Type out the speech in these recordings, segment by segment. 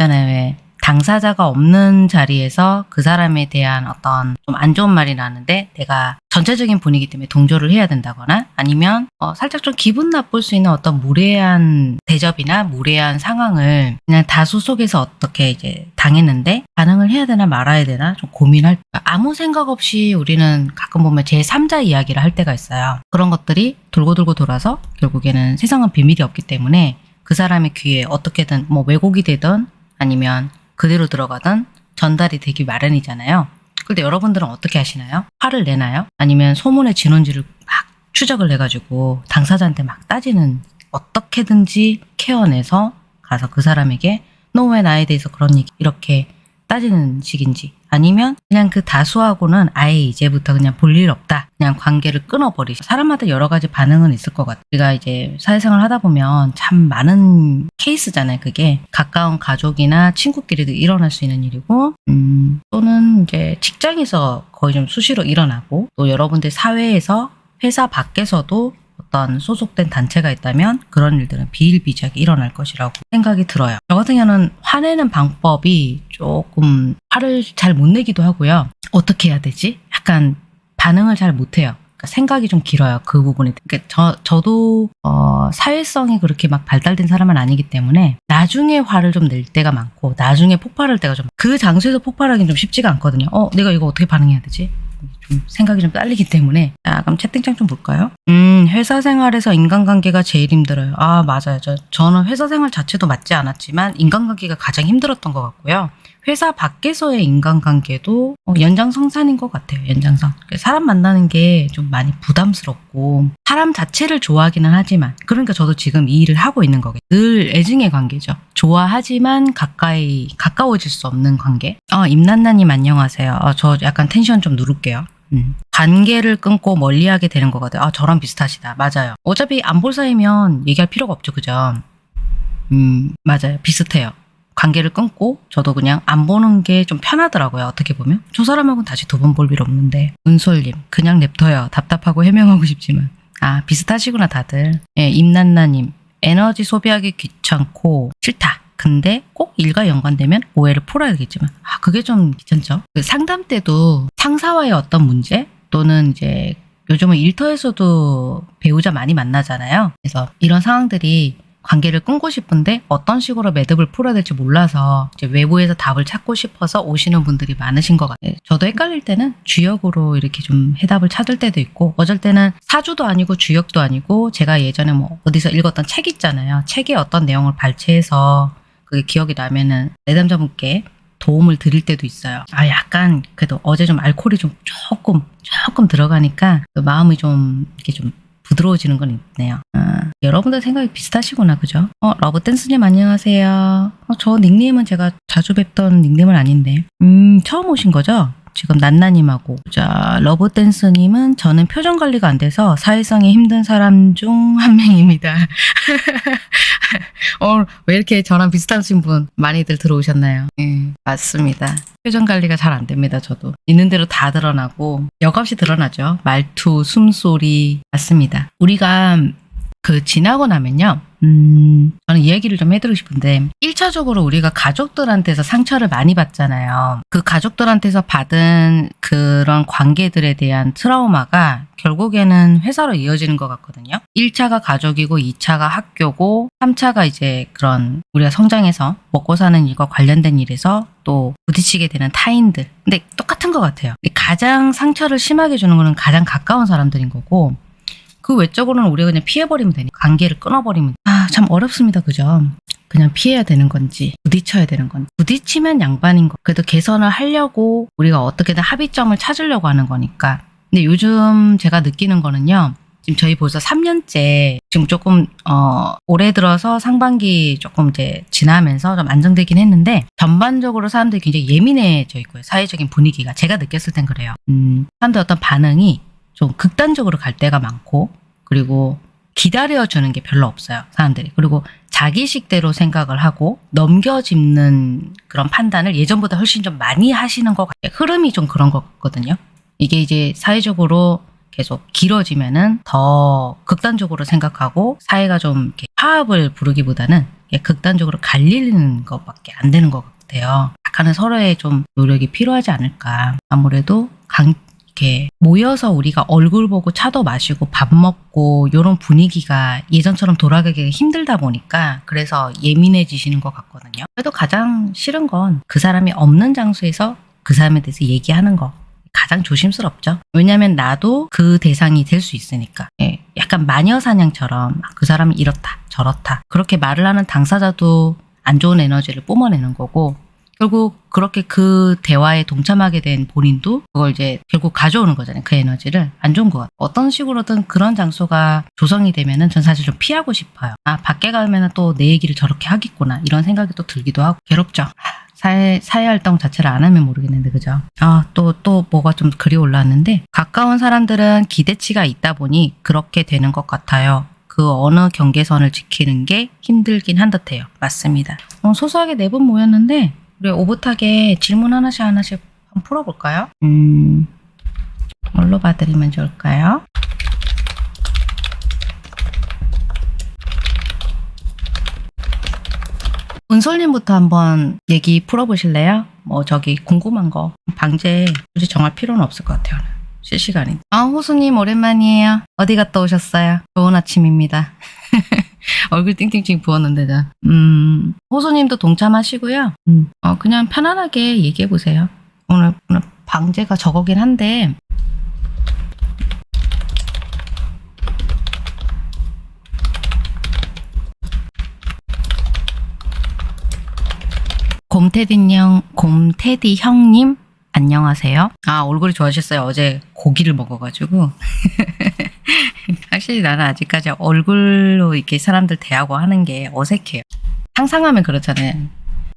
있잖아요. 왜 당사자가 없는 자리에서 그 사람에 대한 어떤 좀 안 좋은 말이 나는데 내가 전체적인 분위기 때문에 동조를 해야 된다거나 아니면 어, 살짝 좀 기분 나쁠 수 있는 어떤 무례한 대접이나 무례한 상황을 그냥 다수 속에서 어떻게 이제 당했는데 반응을 해야 되나 말아야 되나 좀 고민할 아무 생각 없이 우리는 가끔 보면 제3자 이야기를 할 때가 있어요. 그런 것들이 돌고 돌고 돌아서 결국에는 세상은 비밀이 없기 때문에 그 사람의 귀에 어떻게든 뭐 왜곡이 되든 아니면 그대로 들어가든 전달이 되기 마련이잖아요. 근데 여러분들은 어떻게 하시나요? 화를 내나요? 아니면 소문의 진원지를 막 추적을 해가지고 당사자한테 막 따지는 어떻게든지 케어내서 가서 그 사람에게 너 왜 나에 대해서 그런 얘기 이렇게 따지는 식인지 아니면 그냥 그 다수하고는 아예 이제부터 그냥 볼 일 없다. 그냥 관계를 끊어버리죠. 사람마다 여러 가지 반응은 있을 것 같아요. 우리가 이제 사회생활 하다 보면 참 많은 케이스잖아요. 그게 가까운 가족이나 친구끼리도 일어날 수 있는 일이고 음, 또는 이제 직장에서 거의 좀 수시로 일어나고 또 여러분들 사회에서 회사 밖에서도 어떤 소속된 단체가 있다면 그런 일들은 비일비재하게 일어날 것이라고 생각이 들어요. 저 같은 경우는 화내는 방법이 조금 화를 잘 못 내기도 하고요. 어떻게 해야 되지? 약간 반응을 잘 못해요. 그러니까 생각이 좀 길어요. 그 부분에. 그러니까 저, 저도 어, 사회성이 그렇게 막 발달된 사람은 아니기 때문에 나중에 화를 좀 낼 때가 많고 나중에 폭발할 때가 좀 그 장소에서 폭발하기는 좀 쉽지가 않거든요. 어, 내가 이거 어떻게 반응해야 되지? 좀 생각이 좀 딸리기 때문에 자 그럼 채팅창 좀 볼까요? 음 회사 생활에서 인간관계가 제일 힘들어요. 아 맞아요. 저, 저는 회사 생활 자체도 맞지 않았지만 인간관계가 가장 힘들었던 것 같고요. 회사 밖에서의 인간관계도 어, 연장성산인 것 같아요. 연장성. 사람 만나는 게 좀 많이 부담스럽고 사람 자체를 좋아하기는 하지만 그러니까 저도 지금 이 일을 하고 있는 거겠죠. 늘 애증의 관계죠. 좋아하지만 가까이 가까워질 수 없는 관계. 어 임난나님 안녕하세요. 어, 저 약간 텐션 좀 누를게요. 음. 관계를 끊고 멀리하게 되는 거거든요. 아 저랑 비슷하시다. 맞아요. 어차피 안 볼 사이면 얘기할 필요가 없죠. 그죠? 음 맞아요. 비슷해요. 관계를 끊고 저도 그냥 안 보는 게 좀 편하더라고요. 어떻게 보면. 저 사람하고는 다시 두 번 볼 일 없는데. 은솔님 그냥 냅둬요. 답답하고 해명하고 싶지만. 아 비슷하시구나 다들. 예, 임난나님 에너지 소비하기 귀찮고 싫다. 근데 꼭 일과 연관되면 오해를 풀어야겠지만 아 그게 좀 귀찮죠. 그 상담 때도 상사와의 어떤 문제 또는 이제 요즘은 일터에서도 배우자 많이 만나잖아요. 그래서 이런 상황들이 관계를 끊고 싶은데 어떤 식으로 매듭을 풀어야 될지 몰라서 이제 외부에서 답을 찾고 싶어서 오시는 분들이 많으신 것 같아요. 저도 헷갈릴 때는 주역으로 이렇게 좀 해답을 찾을 때도 있고 어쩔 때는 사주도 아니고 주역도 아니고 제가 예전에 뭐 어디서 읽었던 책 있잖아요. 책에 어떤 내용을 발췌해서 그게 기억이 나면은 내담자분께 도움을 드릴 때도 있어요. 아 약간 그래도 어제 좀 알코올이 좀 조금 조금 들어가니까 그 마음이 좀 이렇게 좀 부드러워지는 건 있네요. 아, 여러분들 생각이 비슷하시구나, 그죠? 어, 러브댄스님 안녕하세요. 어, 저 닉네임은 제가 자주 뵙던 닉네임은 아닌데. 음, 처음 오신 거죠? 지금 난나님하고 자 러브댄스님은 저는 표정 관리가 안 돼서 사회성이 힘든 사람 중 한 명입니다. 어, 왜 이렇게 저랑 비슷하신 분 많이들 들어오셨나요? 네, 맞습니다. 표정 관리가 잘 안 됩니다. 저도 있는 대로 다 드러나고 역없이 드러나죠. 말투, 숨소리 맞습니다. 우리가 그 지나고 나면요. 음, 저는 이야기를 좀 해드리고 싶은데 1차적으로 우리가 가족들한테서 상처를 많이 받잖아요. 그 가족들한테서 받은 그런 관계들에 대한 트라우마가 결국에는 회사로 이어지는 것 같거든요. 1차가 가족이고 2차가 학교고 3차가 이제 그런 우리가 성장해서 먹고 사는 일과 관련된 일에서 또 부딪히게 되는 타인들. 근데 똑같은 것 같아요. 가장 상처를 심하게 주는 거는 가장 가까운 사람들인 거고 그 외적으로는 우리가 그냥 피해버리면 되니까 관계를 끊어버리면 아 참 어렵습니다. 그죠? 그냥 피해야 되는 건지 부딪혀야 되는 건지. 부딪히면 양반인 거. 그래도 개선을 하려고 우리가 어떻게든 합의점을 찾으려고 하는 거니까. 근데 요즘 제가 느끼는 거는요. 지금 저희 벌써 3년째 지금 조금 어 올해 들어서 상반기 조금 이제 지나면서 좀 안정되긴 했는데 전반적으로 사람들이 굉장히 예민해져 있고요. 사회적인 분위기가 제가 느꼈을 땐 그래요. 음 사람들 어떤 반응이 좀 극단적으로 갈 때가 많고 그리고 기다려주는 게 별로 없어요. 사람들이. 그리고 자기식대로 생각을 하고 넘겨짚는 그런 판단을 예전보다 훨씬 좀 많이 하시는 것 같아요. 흐름이 좀 그런 것 같거든요. 이게 이제 사회적으로 계속 길어지면은 더 극단적으로 생각하고 사회가 좀 화합을 부르기보다는 예, 극단적으로 갈리는 것밖에 안 되는 것 같아요. 약간은 서로의 좀 노력이 필요하지 않을까. 아무래도 강, 이렇게 모여서 우리가 얼굴 보고 차도 마시고 밥 먹고 이런 분위기가 예전처럼 돌아가기가 힘들다 보니까 그래서 예민해지시는 것 같거든요. 그래도 가장 싫은 건 그 사람이 없는 장소에서 그 사람에 대해서 얘기하는 거. 가장 조심스럽죠. 왜냐하면 나도 그 대상이 될 수 있으니까. 예, 약간 마녀 사냥처럼 그 사람이 이렇다 저렇다 그렇게 말을 하는 당사자도 안 좋은 에너지를 뿜어내는 거고 결국 그렇게 그 대화에 동참하게 된 본인도 그걸 이제 결국 가져오는 거잖아요. 그 에너지를 안 좋은 것 같아요. 어떤 식으로든 그런 장소가 조성이 되면은 전 사실 좀 피하고 싶어요. 아 밖에 가면은 또 내 얘기를 저렇게 하겠구나 이런 생각이 또 들기도 하고 괴롭죠. 사회, 사회 활동 자체를 안 하면 모르겠는데, 그죠? 아, 또, 또 뭐가 좀 글이 올라왔는데, 가까운 사람들은 기대치가 있다 보니 그렇게 되는 것 같아요. 그 어느 경계선을 지키는 게 힘들긴 한 듯해요. 맞습니다. 어, 소소하게 네분 모였는데, 우리 오붓하게 질문 하나씩 하나씩 한번 풀어볼까요? 음, 뭘로 봐드리면 좋을까요? 은솔님부터 한번 얘기 풀어보실래요? 뭐 저기 궁금한 거 방제 굳이 정할 필요는 없을 것 같아요. 실시간이. 아 호수님 오랜만이에요. 어디 갔다 오셨어요? 좋은 아침입니다. 얼굴 띵띵띵 부었는데 자. 음 호수님도 동참하시고요. 음, 어, 그냥 편안하게 얘기해 보세요. 오늘, 오늘 방제가 저거긴 한데 곰테디 형, 곰테디 형님, 안녕하세요. 아, 얼굴이 좋아지셨어요. 어제 고기를 먹어가지고. 확실히 나는 아직까지 얼굴로 이렇게 사람들 대하고 하는 게 어색해요. 상상하면 그렇잖아요.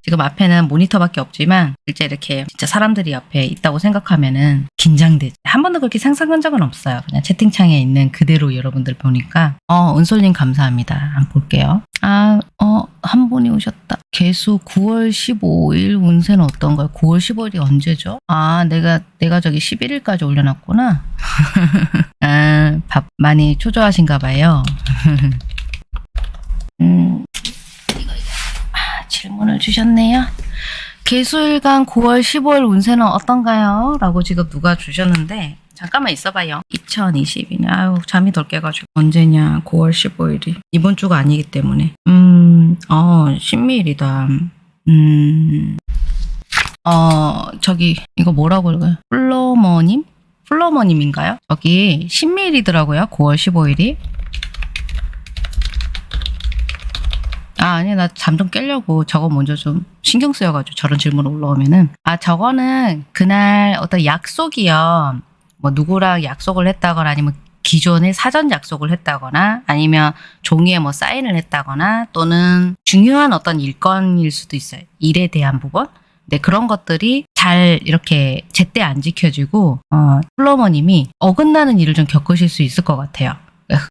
지금 앞에는 모니터밖에 없지만 실제 이렇게 진짜 사람들이 옆에 있다고 생각하면은 긴장되지. 한 번도 그렇게 상상한 적은 없어요. 그냥 채팅창에 있는 그대로 여러분들 보니까 어 은솔님 감사합니다. 한번 볼게요. 아, 어, 한 분이 오셨다. 개수 9월 15일 운세는 어떤가요? 9월 15일이 언제죠? 아, 내가, 내가 저기 11일까지 올려놨구나. 아, 밥 많이 초조하신가 봐요. 음, 질문을 주셨네요. 개수일간 9월 15일 운세는 어떤가요? 라고 지금 누가 주셨는데, 잠깐만 있어봐요. 2022년. 아유, 잠이 덜 깨가지고. 언제냐, 9월 15일이. 이번 주가 아니기 때문에. 음, 어, 신미일이다. 음, 어, 저기, 이거 뭐라고 읽어요? 플로머님? 플로머님인가요? 저기, 신미일이더라고요. 9월 15일이. 아, 아니, 나 잠좀 깨려고 저거 먼저 좀 신경 쓰여가지고 저런 질문 올라오면은. 아, 저거는 그날 어떤 약속이요. 뭐 누구랑 약속을 했다거나 아니면 기존에 사전 약속을 했다거나 아니면 종이에 뭐 사인을 했다거나 또는 중요한 어떤 일건일 수도 있어요. 일에 대한 부분. 근데 그런 것들이 잘 이렇게 제때 안 지켜지고 어, 플로머님이 어긋나는 일을 좀 겪으실 수 있을 것 같아요.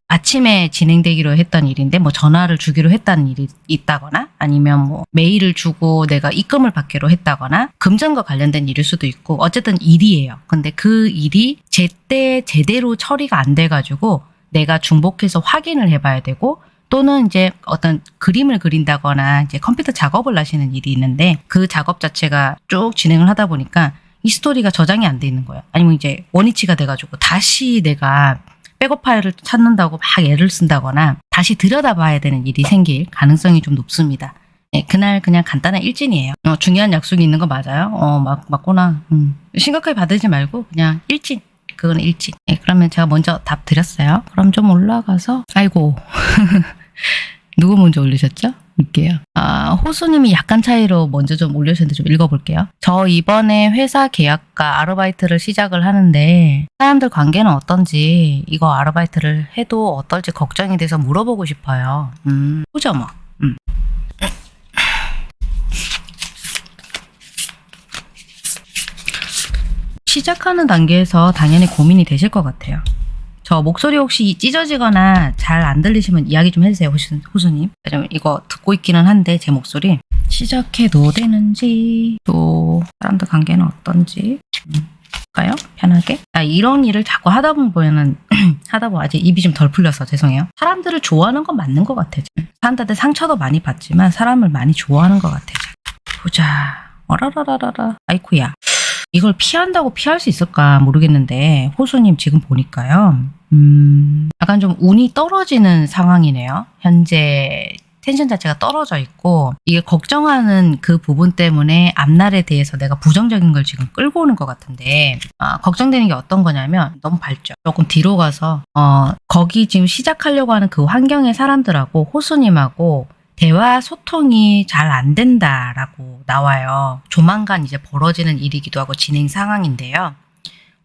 아침에 진행되기로 했던 일인데 뭐 전화를 주기로 했다는 일이 있다거나 아니면 뭐 메일을 주고 내가 입금을 받기로 했다거나 금전과 관련된 일일 수도 있고 어쨌든 일이에요. 근데 그 일이 제때 제대로 처리가 안 돼가지고 내가 중복해서 확인을 해봐야 되고 또는 이제 어떤 그림을 그린다거나 이제 컴퓨터 작업을 하시는 일이 있는데 그 작업 자체가 쭉 진행을 하다 보니까 이 스토리가 저장이 안 돼 있는 거예요. 아니면 이제 원위치가 돼가지고 다시 내가 백업 파일을 찾는다고 막 애를 쓴다거나 다시 들여다봐야 되는 일이 생길 가능성이 좀 높습니다. 네, 그날 그냥 간단한 일진이에요. 어, 중요한 약속이 있는 거 맞아요? 어, 맞, 맞구나. 음. 심각하게 받으지 말고 그냥 일진. 그건 일진. 네, 그러면 제가 먼저 답 드렸어요. 그럼 좀 올라가서 아이고 누구 먼저 올리셨죠? 볼게요. 아, 호수님이 약간 차이로 먼저 좀 올려주셨는데 좀 읽어볼게요. 저 이번에 회사 계약과 아르바이트를 시작을 하는데 사람들 관계는 어떤지 이거 아르바이트를 해도 어떨지 걱정이 돼서 물어보고 싶어요. 음, 보죠 뭐. 음. 시작하는 단계에서 당연히 고민이 되실 것 같아요. 저 목소리 혹시 찢어지거나 잘 안 들리시면 이야기 좀 해주세요, 호수, 호수님. 이거 듣고 있기는 한데, 제 목소리. 시작해도 되는지, 또, 사람들 관계는 어떤지. 음. 가요? 편하게? 아, 이런 일을 자꾸 하다 보면은, 하다 보면 아직 입이 좀 덜 풀려서 죄송해요. 사람들을 좋아하는 건 맞는 것 같아요. 사람들한테 상처도 많이 받지만 사람을 많이 좋아하는 것 같아요. 보자. 어라라라라라. 아이쿠야. 이걸 피한다고 피할 수 있을까 모르겠는데, 호수님 지금 보니까요. 음, 약간 좀 운이 떨어지는 상황이네요. 현재 텐션 자체가 떨어져 있고 이게 걱정하는 그 부분 때문에 앞날에 대해서 내가 부정적인 걸 지금 끌고 오는 것 같은데 아, 걱정되는 게 어떤 거냐면 너무 밝죠. 조금 뒤로 가서 어, 거기 지금 시작하려고 하는 그 환경의 사람들하고 호수님하고 대화 소통이 잘 안 된다라고 나와요. 조만간 이제 벌어지는 일이기도 하고 진행 상황인데요.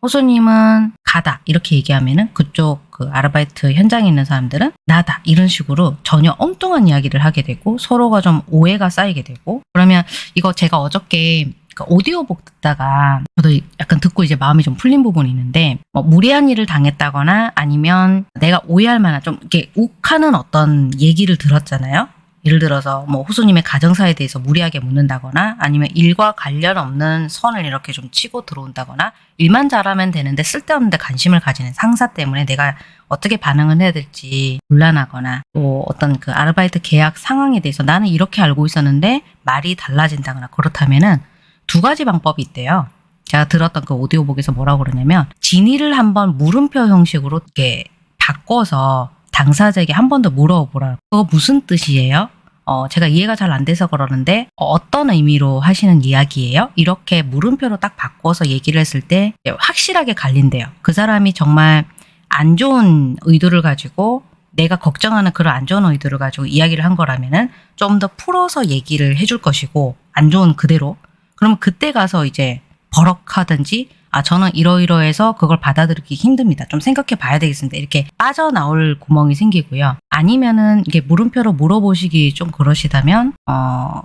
호수님은 가다 이렇게 얘기하면은 그쪽 그 아르바이트 현장에 있는 사람들은 나다 이런 식으로 전혀 엉뚱한 이야기를 하게 되고 서로가 좀 오해가 쌓이게 되고 그러면 이거 제가 어저께 그 오디오북 듣다가 저도 약간 듣고 이제 마음이 좀 풀린 부분이 있는데 뭐 무리한 일을 당했다거나 아니면 내가 오해할 만한 좀 이렇게 욱하는 어떤 얘기를 들었잖아요. 예를 들어서 뭐 호수님의 가정사에 대해서 무리하게 묻는다거나 아니면 일과 관련 없는 선을 이렇게 좀 치고 들어온다거나 일만 잘하면 되는데 쓸데없는데 관심을 가지는 상사 때문에 내가 어떻게 반응을 해야 될지 곤란하거나 또 어떤 그 아르바이트 계약 상황에 대해서 나는 이렇게 알고 있었는데 말이 달라진다거나 그렇다면은 두 가지 방법이 있대요. 제가 들었던 그 오디오북에서 뭐라고 그러냐면 진위를 한번 물음표 형식으로 이렇게 바꿔서 당사자에게 한 번 더 물어보라. 그거 무슨 뜻이에요? 어, 제가 이해가 잘 안 돼서 그러는데 어, 어떤 의미로 하시는 이야기예요? 이렇게 물음표로 딱 바꿔서 얘기를 했을 때 확실하게 갈린대요. 그 사람이 정말 안 좋은 의도를 가지고 내가 걱정하는 그런 안 좋은 의도를 가지고 이야기를 한 거라면은 좀 더 풀어서 얘기를 해줄 것이고 안 좋은 그대로 그러면 그때 가서 이제 버럭하든지 아 저는 이러이러해서 그걸 받아들이기 힘듭니다. 좀 생각해 봐야 되겠습니다. 이렇게 빠져나올 구멍이 생기고요. 아니면은 이게 물음표로 물어보시기 좀 그러시다면 어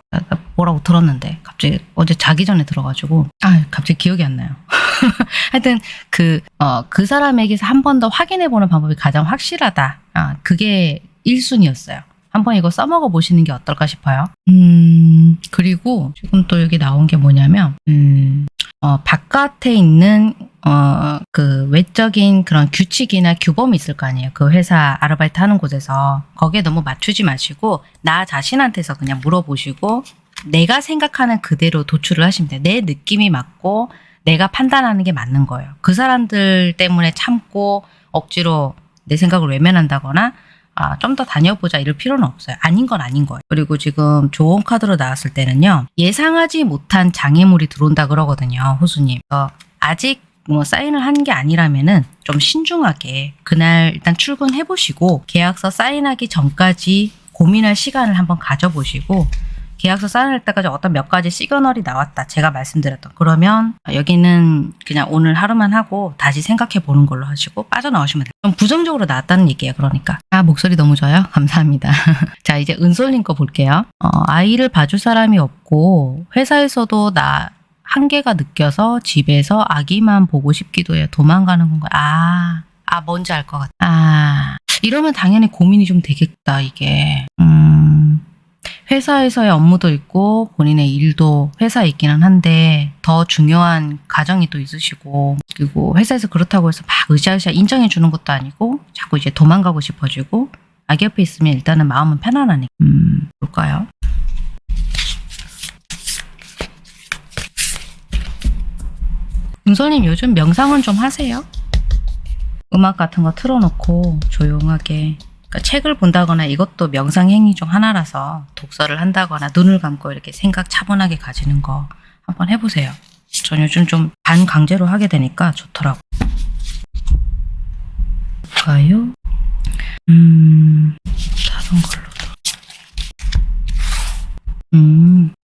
뭐라고 들었는데 갑자기 어제 자기 전에 들어가지고 아 갑자기 기억이 안 나요. 하여튼 그 어, 그 사람에게서 한 번 더 확인해 보는 방법이 가장 확실하다. 아 그게 1순위였어요. 한번 이거 써먹어 보시는 게 어떨까 싶어요. 음, 그리고 지금 또 여기 나온 게 뭐냐면, 음, 어, 바깥에 있는 어, 그 외적인 그런 규칙이나 규범이 있을 거 아니에요. 그 회사 아르바이트 하는 곳에서 거기에 너무 맞추지 마시고 나 자신한테서 그냥 물어보시고 내가 생각하는 그대로 도출을 하시면 돼요. 내 느낌이 맞고 내가 판단하는 게 맞는 거예요. 그 사람들 때문에 참고 억지로 내 생각을 외면한다거나 아, 좀 더 다녀보자 이럴 필요는 없어요. 아닌 건 아닌 거예요. 그리고 지금 좋은 카드로 나왔을 때는요. 예상하지 못한 장애물이 들어온다 그러거든요. 호수님. 어, 아직 뭐 사인을 한 게 아니라면은 좀 신중하게 그날 일단 출근해 보시고 계약서 사인하기 전까지 고민할 시간을 한번 가져보시고 계약서 사인할 때까지 어떤 몇 가지 시그널이 나왔다. 제가 말씀드렸던. 그러면 여기는 그냥 오늘 하루만 하고 다시 생각해 보는 걸로 하시고 빠져나오시면 돼요. 좀 부정적으로 나왔다는 얘기예요. 그러니까. 아, 목소리 너무 좋아요. 감사합니다. 자, 이제 은솔님 거 볼게요. 어, 아이를 봐줄 사람이 없고 회사에서도 나 한계가 느껴서 집에서 아기만 보고 싶기도 해요. 도망가는 건가요? 아, 아, 뭔지 알 것 같아. 아, 이러면 당연히 고민이 좀 되겠다, 이게. 음, 회사에서의 업무도 있고 본인의 일도 회사에 있기는 한데 더 중요한 가정이 또 있으시고 그리고 회사에서 그렇다고 해서 막 으쌰으쌰 인정해 주는 것도 아니고 자꾸 이제 도망가고 싶어지고 아기 옆에 있으면 일단은 마음은 편안하니까 음 볼까요? 은솔님 요즘 명상은 좀 하세요? 음악 같은 거 틀어놓고 조용하게 그러니까 책을 본다거나 이것도 명상 행위 중 하나라서 독서를 한다거나 눈을 감고 이렇게 생각 차분하게 가지는 거 한번 해보세요. 전 요즘 좀 반강제로 하게 되니까 좋더라고. 볼까요? 음, 다른 걸로도. 음.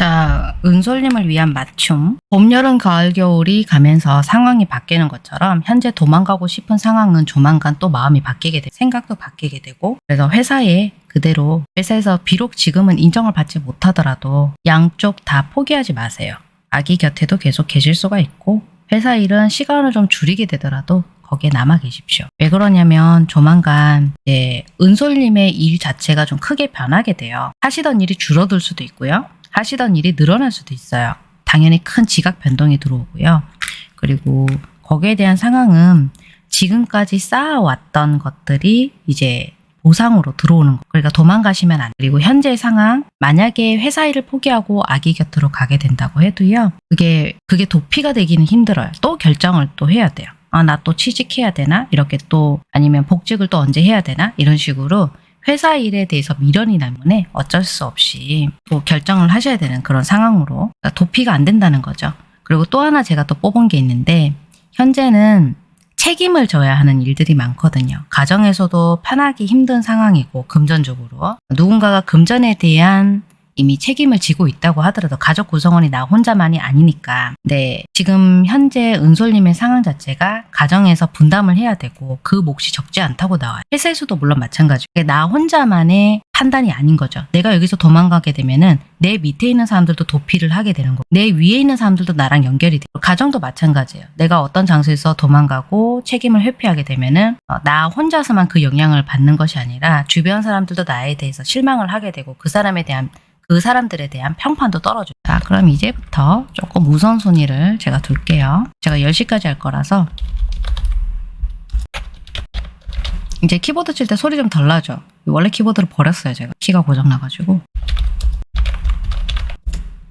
자, 은솔님을 위한 맞춤. 봄, 여름, 가을, 겨울이 가면서 상황이 바뀌는 것처럼 현재 도망가고 싶은 상황은 조만간 또 마음이 바뀌게 되고 생각도 바뀌게 되고 그래서 회사에 그대로 회사에서 비록 지금은 인정을 받지 못하더라도 양쪽 다 포기하지 마세요. 아기 곁에도 계속 계실 수가 있고 회사 일은 시간을 좀 줄이게 되더라도 거기에 남아 계십시오. 왜 그러냐면 조만간 이제 은솔님의 일 자체가 좀 크게 변하게 돼요. 하시던 일이 줄어들 수도 있고요. 하시던 일이 늘어날 수도 있어요. 당연히 큰 지각 변동이 들어오고요. 그리고 거기에 대한 상황은 지금까지 쌓아왔던 것들이 이제 보상으로 들어오는 거. 그러니까 도망가시면 안 돼. 그리고 현재 상황 만약에 회사 일을 포기하고 아기 곁으로 가게 된다고 해도요. 그게 그게 도피가 되기는 힘들어요. 또 결정을 또 해야 돼요. 아, 나 또 취직해야 되나? 이렇게 또 아니면 복직을 또 언제 해야 되나? 이런 식으로 회사 일에 대해서 미련이 나면에 어쩔 수 없이 또 결정을 하셔야 되는 그런 상황으로 그러니까 도피가 안 된다는 거죠. 그리고 또 하나 제가 또 뽑은 게 있는데 현재는 책임을 져야 하는 일들이 많거든요. 가정에서도 편하기 힘든 상황이고 금전적으로 누군가가 금전에 대한 이미 책임을 지고 있다고 하더라도 가족 구성원이 나 혼자만이 아니니까. 네, 지금 현재 은솔님의 상황 자체가 가정에서 분담을 해야 되고 그 몫이 적지 않다고 나와요. 회사에서도 물론 마찬가지고 나 혼자만의 판단이 아닌 거죠. 내가 여기서 도망가게 되면은 내 밑에 있는 사람들도 도피를 하게 되는 거고 내 위에 있는 사람들도 나랑 연결이 돼요. 가정도 마찬가지예요. 내가 어떤 장소에서 도망가고 책임을 회피하게 되면은 어, 나 혼자서만 그 영향을 받는 것이 아니라 주변 사람들도 나에 대해서 실망을 하게 되고 그 사람에 대한 그 사람들에 대한 평판도 떨어져요. 자, 그럼 이제부터 조금 우선순위를 제가 둘게요. 제가 10시까지 할 거라서 이제 키보드 칠 때 소리 좀 덜 나죠? 원래 키보드를 버렸어요, 제가. 키가 고장나가지고.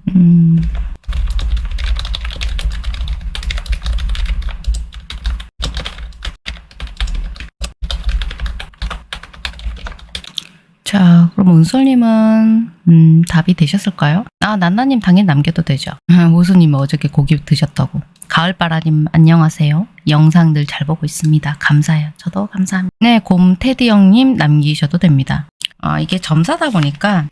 음... 자, 그럼 은솔님은 음, 답이 되셨을까요? 아, 난나님 당연히 남겨도 되죠. 호수님 어저께 고기 드셨다고. 가을바라님 안녕하세요. 영상 늘잘 보고 있습니다. 감사해요. 저도 감사합니다. 네, 곰 테디 형님 남기셔도 됩니다. 아, 이게 점사다 보니까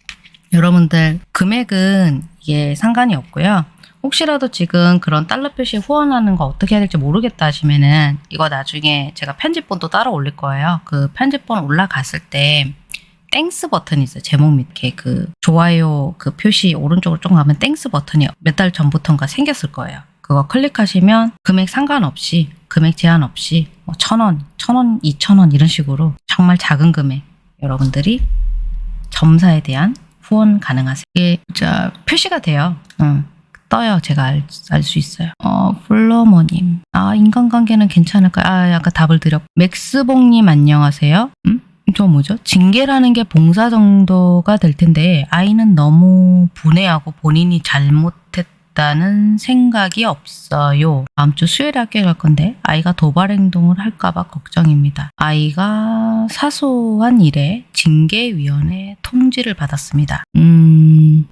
여러분들 금액은 이게 상관이 없고요. 혹시라도 지금 그런 달러 표시 후원하는 거 어떻게 해야 될지 모르겠다 하시면은 이거 나중에 제가 편집본도 따로 올릴 거예요. 그 편집본 올라갔을 때 Thanks 버튼이 있어요. 제목 밑에 그 좋아요 그 표시 오른쪽으로 좀 가면 Thanks 버튼이 몇 달 전부터인가 생겼을 거예요. 그거 클릭하시면 금액 상관없이 금액 제한 없이 뭐 천 원, 천 원, 이천 원 이런 식으로 정말 작은 금액 여러분들이 점사에 대한 후원 가능하세요. 이게 자 표시가 돼요. 응. 떠요. 제가 알수 있어요. 어, 플로머님. 아, 인간관계는 괜찮을까요? 아, 아까 답을 드렸. 맥스봉님 안녕하세요. 음? 저 뭐죠? 징계라는 게 봉사 정도가 될 텐데 아이는 너무 분해하고 본인이 잘못했다는 생각이 없어요. 다음 주 수요일에 학교에 갈 건데 아이가 도발 행동을 할까봐 걱정입니다. 아이가 사소한 일에 징계위원회 통지를 받았습니다. 음...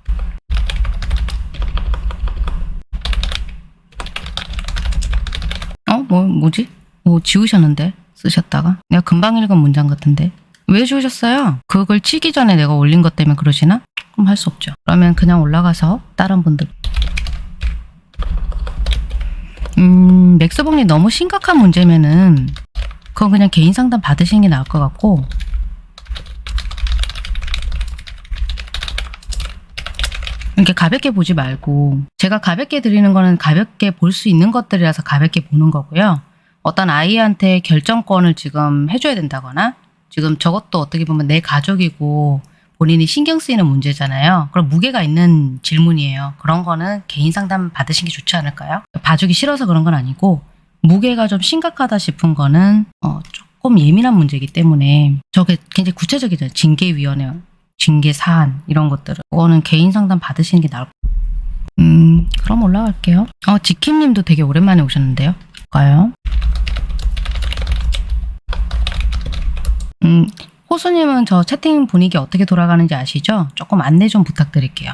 어? 뭐, 뭐지? 뭐 지우셨는데? 쓰셨다가? 내가 금방 읽은 문장 같은데? 왜 주셨어요? 그걸 치기 전에 내가 올린 것 때문에 그러시나? 그럼 할 수 없죠. 그러면 그냥 올라가서 다른 분들 음, 맥스봉님 너무 심각한 문제면은 그건 그냥 개인 상담 받으시는 게 나을 것 같고 이렇게 가볍게 보지 말고 제가 가볍게 드리는 거는 가볍게 볼 수 있는 것들이라서 가볍게 보는 거고요. 어떤 아이한테 결정권을 지금 해줘야 된다거나 지금 저것도 어떻게 보면 내 가족이고 본인이 신경 쓰이는 문제잖아요. 그럼 무게가 있는 질문이에요. 그런 거는 개인 상담 받으신 게 좋지 않을까요? 봐주기 싫어서 그런 건 아니고 무게가 좀 심각하다 싶은 거는 어, 조금 예민한 문제이기 때문에 저게 굉장히 구체적이죠. 징계위원회, 징계 사안 이런 것들은 그거는 개인 상담 받으시는 게 나을. 음, 그럼 올라갈게요. 어, 지킴님도 되게 오랜만에 오셨는데요. 볼까요? 음, 호수님은 저 채팅 분위기 어떻게 돌아가는지 아시죠? 조금 안내 좀 부탁드릴게요.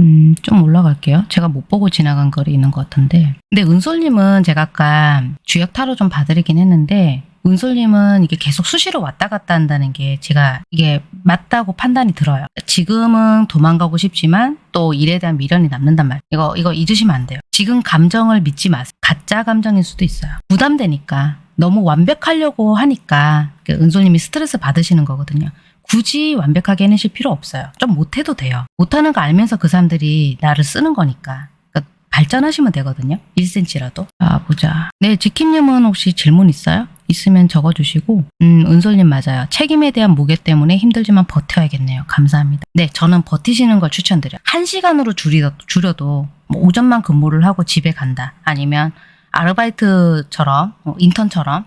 음, 좀 올라갈게요. 제가 못 보고 지나간 거리 있는 것 같은데. 근데 은솔님은 제가 아까 주역 타로 좀 봐드리긴 했는데, 은솔님은 이게 계속 수시로 왔다 갔다 한다는 게 제가 이게 맞다고 판단이 들어요. 지금은 도망가고 싶지만 또 일에 대한 미련이 남는단 말이에요. 이거, 이거 잊으시면 안 돼요. 지금 감정을 믿지 마세요. 가짜 감정일 수도 있어요. 부담되니까. 너무 완벽하려고 하니까 그 은솔님이 스트레스 받으시는 거거든요. 굳이 완벽하게 해내실 필요 없어요. 좀 못해도 돼요. 못하는 거 알면서 그 사람들이 나를 쓰는 거니까. 발전하시면 되거든요. 1cm라도. 아, 보자. 네, 지킴님은 혹시 질문 있어요? 있으면 적어주시고 음 은솔님 맞아요. 책임에 대한 무게 때문에 힘들지만 버텨야겠네요. 감사합니다. 네 저는 버티시는 걸 추천드려요. 한 시간으로 줄이더, 줄여도 뭐 오전만 근무를 하고 집에 간다. 아니면 아르바이트처럼 뭐 인턴처럼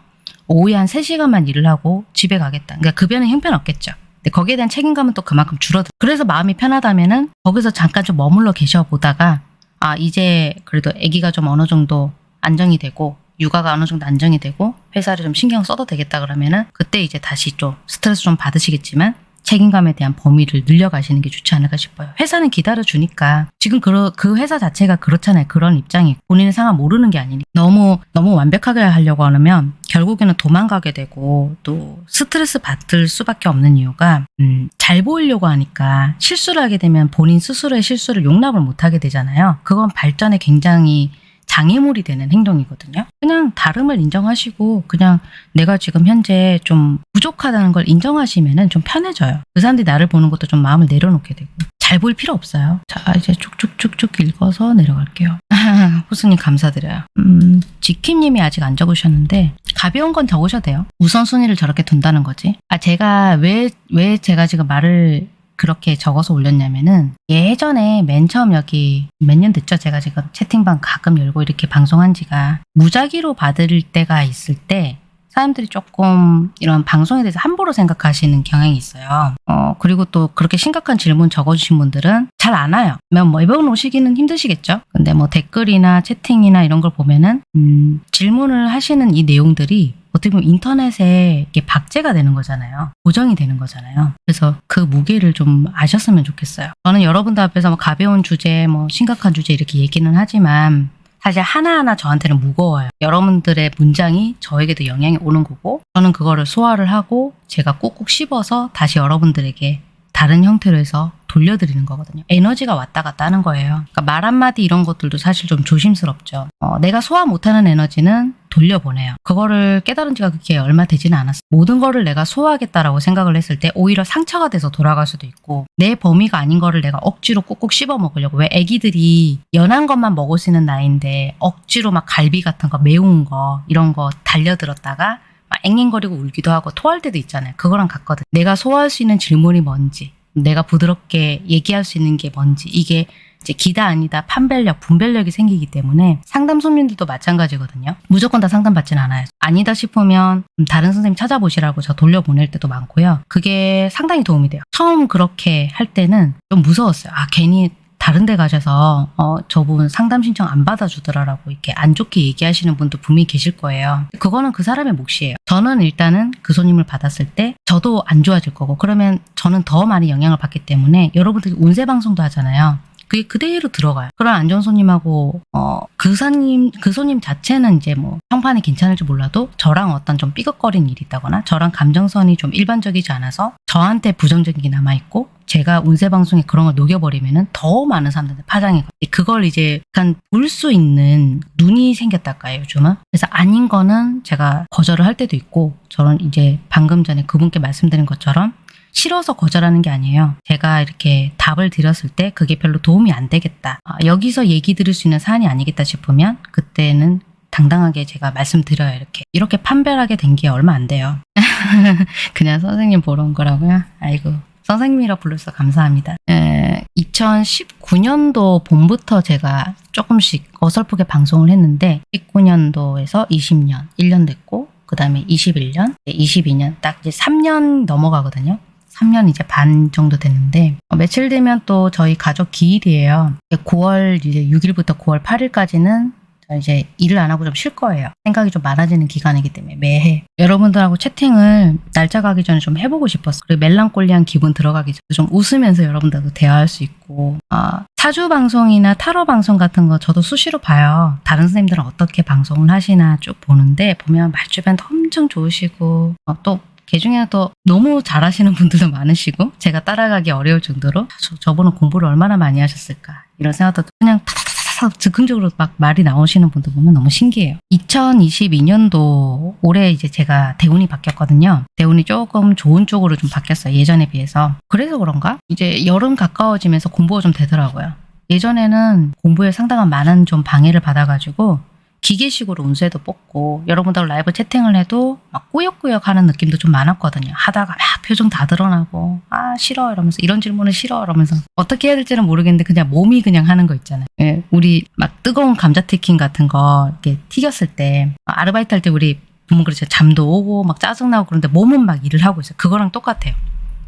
오후에 한 3시간만 일을 하고 집에 가겠다. 그러니까 급여는 형편없겠죠. 근데 거기에 대한 책임감은 또 그만큼 줄어들. 그래서 마음이 편하다면 은 거기서 잠깐 좀 머물러 계셔 보다가 아 이제 그래도 아기가 좀 어느 정도 안정이 되고 육아가 어느 정도 안정이 되고 회사를 좀 신경 써도 되겠다 그러면은 그때 이제 다시 좀 스트레스 좀 받으시겠지만 책임감에 대한 범위를 늘려가시는 게 좋지 않을까 싶어요. 회사는 기다려주니까 지금 그, 그 회사 자체가 그렇잖아요. 그런 입장이 본인의 상황 모르는 게 아니니 너무 너무 완벽하게 하려고 하면 결국에는 도망가게 되고 또 스트레스 받을 수밖에 없는 이유가 음, 잘 보이려고 하니까 실수를 하게 되면 본인 스스로의 실수를 용납을 못하게 되잖아요. 그건 발전에 굉장히 장애물이 되는 행동이거든요. 그냥 다름을 인정하시고 그냥 내가 지금 현재 좀 부족하다는 걸 인정하시면은 좀 편해져요. 그 사람들이 나를 보는 것도 좀 마음을 내려놓게 되고 잘 보일 필요 없어요. 자 이제 쭉쭉쭉쭉 읽어서 내려갈게요. 호수님 감사드려요. 음, 지킴님이 아직 안 적으셨는데 가벼운 건 적으셔도 돼요. 우선순위를 저렇게 둔다는 거지. 아 제가 왜 왜 제가 지금 말을 그렇게 적어서 올렸냐면은 예전에 맨 처음 여기 몇 년 됐죠 제가 지금 채팅방 가끔 열고 이렇게 방송한 지가 무작위로 받을 때가 있을 때 사람들이 조금 이런 방송에 대해서 함부로 생각하시는 경향이 있어요. 어, 그리고 또 그렇게 심각한 질문 적어주신 분들은 잘 안 와요. 뭐 매번 오시기는 힘드시겠죠? 근데 뭐 댓글이나 채팅이나 이런 걸 보면은, 음, 질문을 하시는 이 내용들이 어떻게 보면 인터넷에 이게 박제가 되는 거잖아요. 고정이 되는 거잖아요. 그래서 그 무게를 좀 아셨으면 좋겠어요. 저는 여러분들 앞에서 뭐 가벼운 주제, 뭐 심각한 주제 이렇게 얘기는 하지만 사실 하나하나 저한테는 무거워요. 여러분들의 문장이 저에게도 영향이 오는 거고 저는 그거를 소화를 하고 제가 꾹꾹 씹어서 다시 여러분들에게 다른 형태로 해서 돌려드리는 거거든요. 에너지가 왔다 갔다 하는 거예요. 그러니까 말 한마디 이런 것들도 사실 좀 조심스럽죠. 어, 내가 소화 못하는 에너지는 돌려보내요. 그거를 깨달은 지가 그게 얼마 되지는 않았어요. 모든 거를 내가 소화하겠다라고 생각을 했을 때 오히려 상처가 돼서 돌아갈 수도 있고 내 범위가 아닌 거를 내가 억지로 꾹꾹 씹어 먹으려고 왜 애기들이 연한 것만 먹을 수 있는 나이인데 억지로 막 갈비 같은 거 매운 거 이런 거 달려들었다가 막 앵앵거리고 울기도 하고 토할 때도 있잖아요. 그거랑 같거든. 내가 소화할 수 있는 질문이 뭔지 내가 부드럽게 얘기할 수 있는 게 뭔지. 이게 이제 기다 아니다 판별력 분별력이 생기기 때문에 상담 손님들도 마찬가지거든요. 무조건 다 상담 받지는 않아요. 아니다 싶으면 다른 선생님 찾아보시라고 저 돌려보낼 때도 많고요. 그게 상당히 도움이 돼요. 처음 그렇게 할 때는 좀 무서웠어요. 아 괜히 다른 데 가셔서 어 저분 상담 신청 안 받아주더라라고 이렇게 안 좋게 얘기하시는 분도 분명히 계실 거예요. 그거는 그 사람의 몫이에요. 저는 일단은 그 손님을 받았을 때 저도 안 좋아질 거고 그러면 저는 더 많이 영향을 받기 때문에 여러분들이 운세 방송도 하잖아요. 그게 그대로 들어가요. 그런 안전 손님하고 어, 그 손님 그 손님 자체는 이제 뭐 평판이 괜찮을지 몰라도 저랑 어떤 좀 삐걱거린 일이 있다거나 저랑 감정선이 좀 일반적이지 않아서 저한테 부정적인 게 남아 있고 제가 운세 방송에 그런 걸 녹여버리면은 더 많은 사람들한테 파장이 그걸 이제 약간 볼 수 있는 눈이 생겼달까요 요즘은 그래서 아닌 거는 제가 거절을 할 때도 있고 저는 이제 방금 전에 그분께 말씀드린 것처럼 싫어서 거절하는 게 아니에요. 제가 이렇게 답을 드렸을 때 그게 별로 도움이 안 되겠다. 아, 여기서 얘기 들을 수 있는 사안이 아니겠다 싶으면 그때는 당당하게 제가 말씀드려요. 이렇게. 이렇게 판별하게 된 게 얼마 안 돼요. 그냥 선생님 보러 온 거라고요? 아이고. 선생님이라 불러서 감사합니다. 에, 2019년도 봄부터 제가 조금씩 어설프게 방송을 했는데 19년도에서 20년, 1년 됐고 그 다음에 21년, 22년 딱 이제 3년 넘어가거든요. 3년 이제 반 정도 됐는데 어, 며칠 되면 또 저희 가족 기일이에요. 9월 이제 6일부터 9월 8일까지는 이제 일을 안 하고 좀 쉴 거예요. 생각이 좀 많아지는 기간이기 때문에 매해 여러분들하고 채팅을 날짜 가기 전에 좀 해보고 싶었어. 그리고 멜랑콜리한 기분 들어가기 전에 좀 웃으면서 여러분들하고 대화할 수 있고 아, 사주 방송이나 타로 방송 같은 거 저도 수시로 봐요. 다른 선생님들은 어떻게 방송을 하시나 쭉 보는데 보면 말주변도 엄청 좋으시고 어, 또 개중에는 또 너무 잘하시는 분들도 많으시고 제가 따라가기 어려울 정도로 저, 저분은 공부를 얼마나 많이 하셨을까 이런 생각도 그냥 타타타타 즉흥적으로 막 말이 나오시는 분들 보면 너무 신기해요. 2022년도 올해 이제 제가 대운이 바뀌었거든요. 대운이 조금 좋은 쪽으로 좀 바뀌었어요. 예전에 비해서. 그래서 그런가? 이제 여름 가까워지면서 공부가 좀 되더라고요. 예전에는 공부에 상당한 많은 좀 방해를 받아가지고 기계식으로 운세도 뽑고 여러분들 라이브 채팅을 해도 막 꾸역꾸역 하는 느낌도 좀 많았거든요. 하다가 막 표정 다 드러나고 아 싫어 이러면서 이런 질문은 싫어 이러면서 어떻게 해야 될지는 모르겠는데 그냥 몸이 그냥 하는 거 있잖아요. 예, 우리 막 뜨거운 감자 튀김 같은 거 이렇게 튀겼을 때 아르바이트 할 때 우리 보면 그렇죠. 잠도 오고 막 짜증나고 그런데 몸은 막 일을 하고 있어요. 그거랑 똑같아요.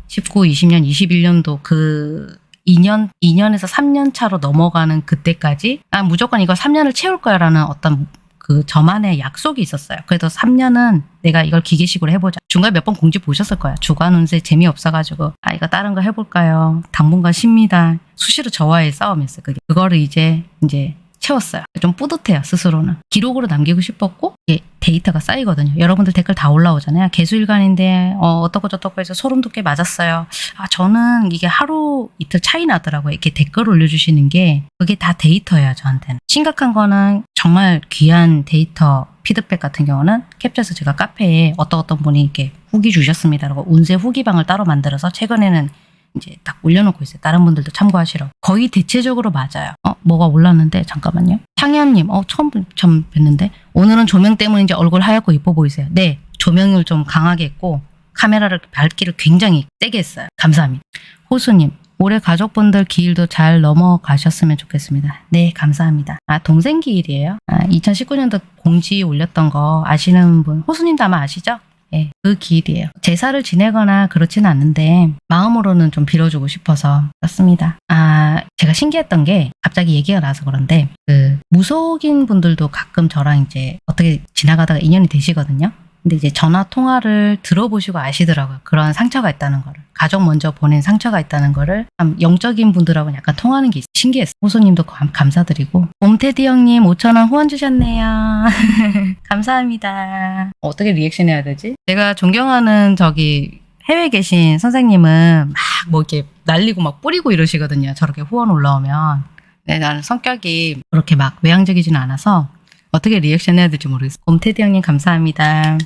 19, 20년, 21년도 그 2년, 2년에서 3년 차로 넘어가는 그때까지 아 무조건 이거 3년을 채울 거야 라는 어떤 그 저만의 약속이 있었어요. 그래도 3년은 내가 이걸 기계식으로 해보자. 중간에 몇 번 공지 보셨을 거야. 주간 운세 재미없어가지고 아 이거 다른 거 해볼까요? 당분간 쉽니다. 수시로 저와의 싸움이었어요. 그게 그거를 이제 이제 채웠어요. 좀 뿌듯해요, 스스로는. 기록으로 남기고 싶었고, 이게 데이터가 쌓이거든요. 여러분들 댓글 다 올라오잖아요. 개수일간인데, 어, 어떻고 저떻고 해서 소름 돋게 맞았어요. 아, 저는 이게 하루 이틀 차이 나더라고요. 이렇게 댓글 올려주시는 게, 그게 다 데이터예요, 저한테는. 심각한 거는 정말 귀한 데이터 피드백 같은 경우는 캡처해서 제가 카페에 어떤 어떤 분이 이렇게 후기 주셨습니다라고 운세 후기방을 따로 만들어서 최근에는 이제 딱 올려놓고 있어요. 다른 분들도 참고하시라고. 거의 대체적으로 맞아요. 어, 뭐가 올랐는데 잠깐만요. 창현님, 어 처음 처음 뵀는데 오늘은 조명 때문인지 얼굴 하얗고 이뻐 보이세요. 네, 조명을 좀 강하게 했고 카메라를 밝기를 굉장히 세게 했어요. 감사합니다. 호수님, 올해 가족분들 기일도 잘 넘어가셨으면 좋겠습니다. 네, 감사합니다. 아, 동생 기일이에요. 아, 2019년도 공지 올렸던 거 아시는 분, 호수님도 아마 아시죠? 예, 그 기일이에요. 제사를 지내거나 그렇지는 않는데 마음으로는 좀 빌어주고 싶어서 그렇습니다. 아, 제가 신기했던 게 갑자기 얘기가 나서 그런데 그 무속인 분들도 가끔 저랑 이제 어떻게 지나가다가 인연이 되시거든요. 근데 이제 전화 통화를 들어보시고 아시더라고요. 그런 상처가 있다는 거를. 가족 먼저 보낸 상처가 있다는 거를 참 영적인 분들하고는 약간 통하는 게 신기했어요. 호수님도 감, 감사드리고. 옴테디 형님 5천원 후원 주셨네요. 감사합니다. 어떻게 리액션 해야 되지? 제가 존경하는 저기 해외 계신 선생님은 막 뭐 이렇게 날리고 막 뿌리고 이러시거든요. 저렇게 후원 올라오면. 네, 나는 성격이 그렇게 막 외향적이지는 않아서 어떻게 리액션 해야 될지 모르겠어요. 곰테디 형님 감사합니다.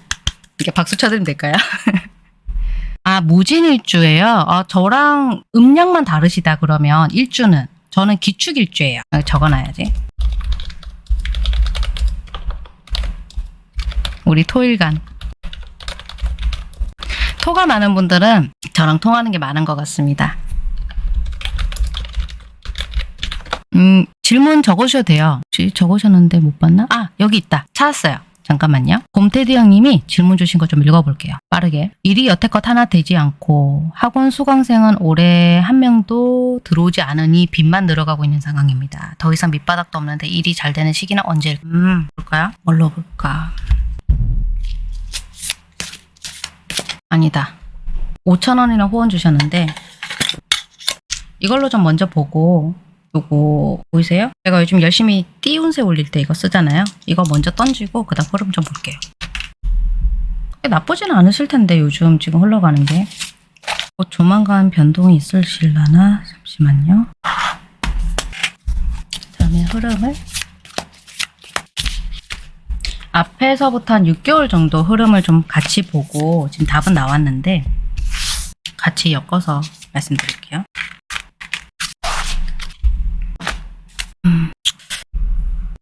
이렇게 박수 쳐드리면 될까요? 아, 무진일주예요? 아, 저랑 음량만 다르시다 그러면 일주는 저는 기축일주예요. 아, 적어놔야지. 우리 토일간. 토가 많은 분들은 저랑 통하는 게 많은 것 같습니다. 음, 질문 적으셔도 돼요. 적으셨는데 못 봤나? 아, 여기 있다. 찾았어요. 잠깐만요. 곰테디 형님이 질문 주신 거 좀 읽어볼게요. 빠르게. 일이 여태껏 하나 되지 않고 학원 수강생은 올해 한 명도 들어오지 않으니 빚만 늘어가고 있는 상황입니다. 더 이상 밑바닥도 없는데 일이 잘 되는 시기는 언제? 음, 볼까요? 뭘로 볼까? 아니다. 5천 원이나 후원 주셨는데 이걸로 좀 먼저 보고 요거 보이세요? 제가 요즘 열심히 띄운새 올릴 때 이거 쓰잖아요. 이거 먼저 던지고 그 다음 흐름 좀 볼게요. 나쁘지는 않으실 텐데 요즘 지금 흘러가는 게. 곧 조만간 변동이 있으실라나? 잠시만요. 그다음에 흐름을 앞에서부터 한 6개월 정도 흐름을 좀 같이 보고 지금 답은 나왔는데 같이 엮어서 말씀드릴게요.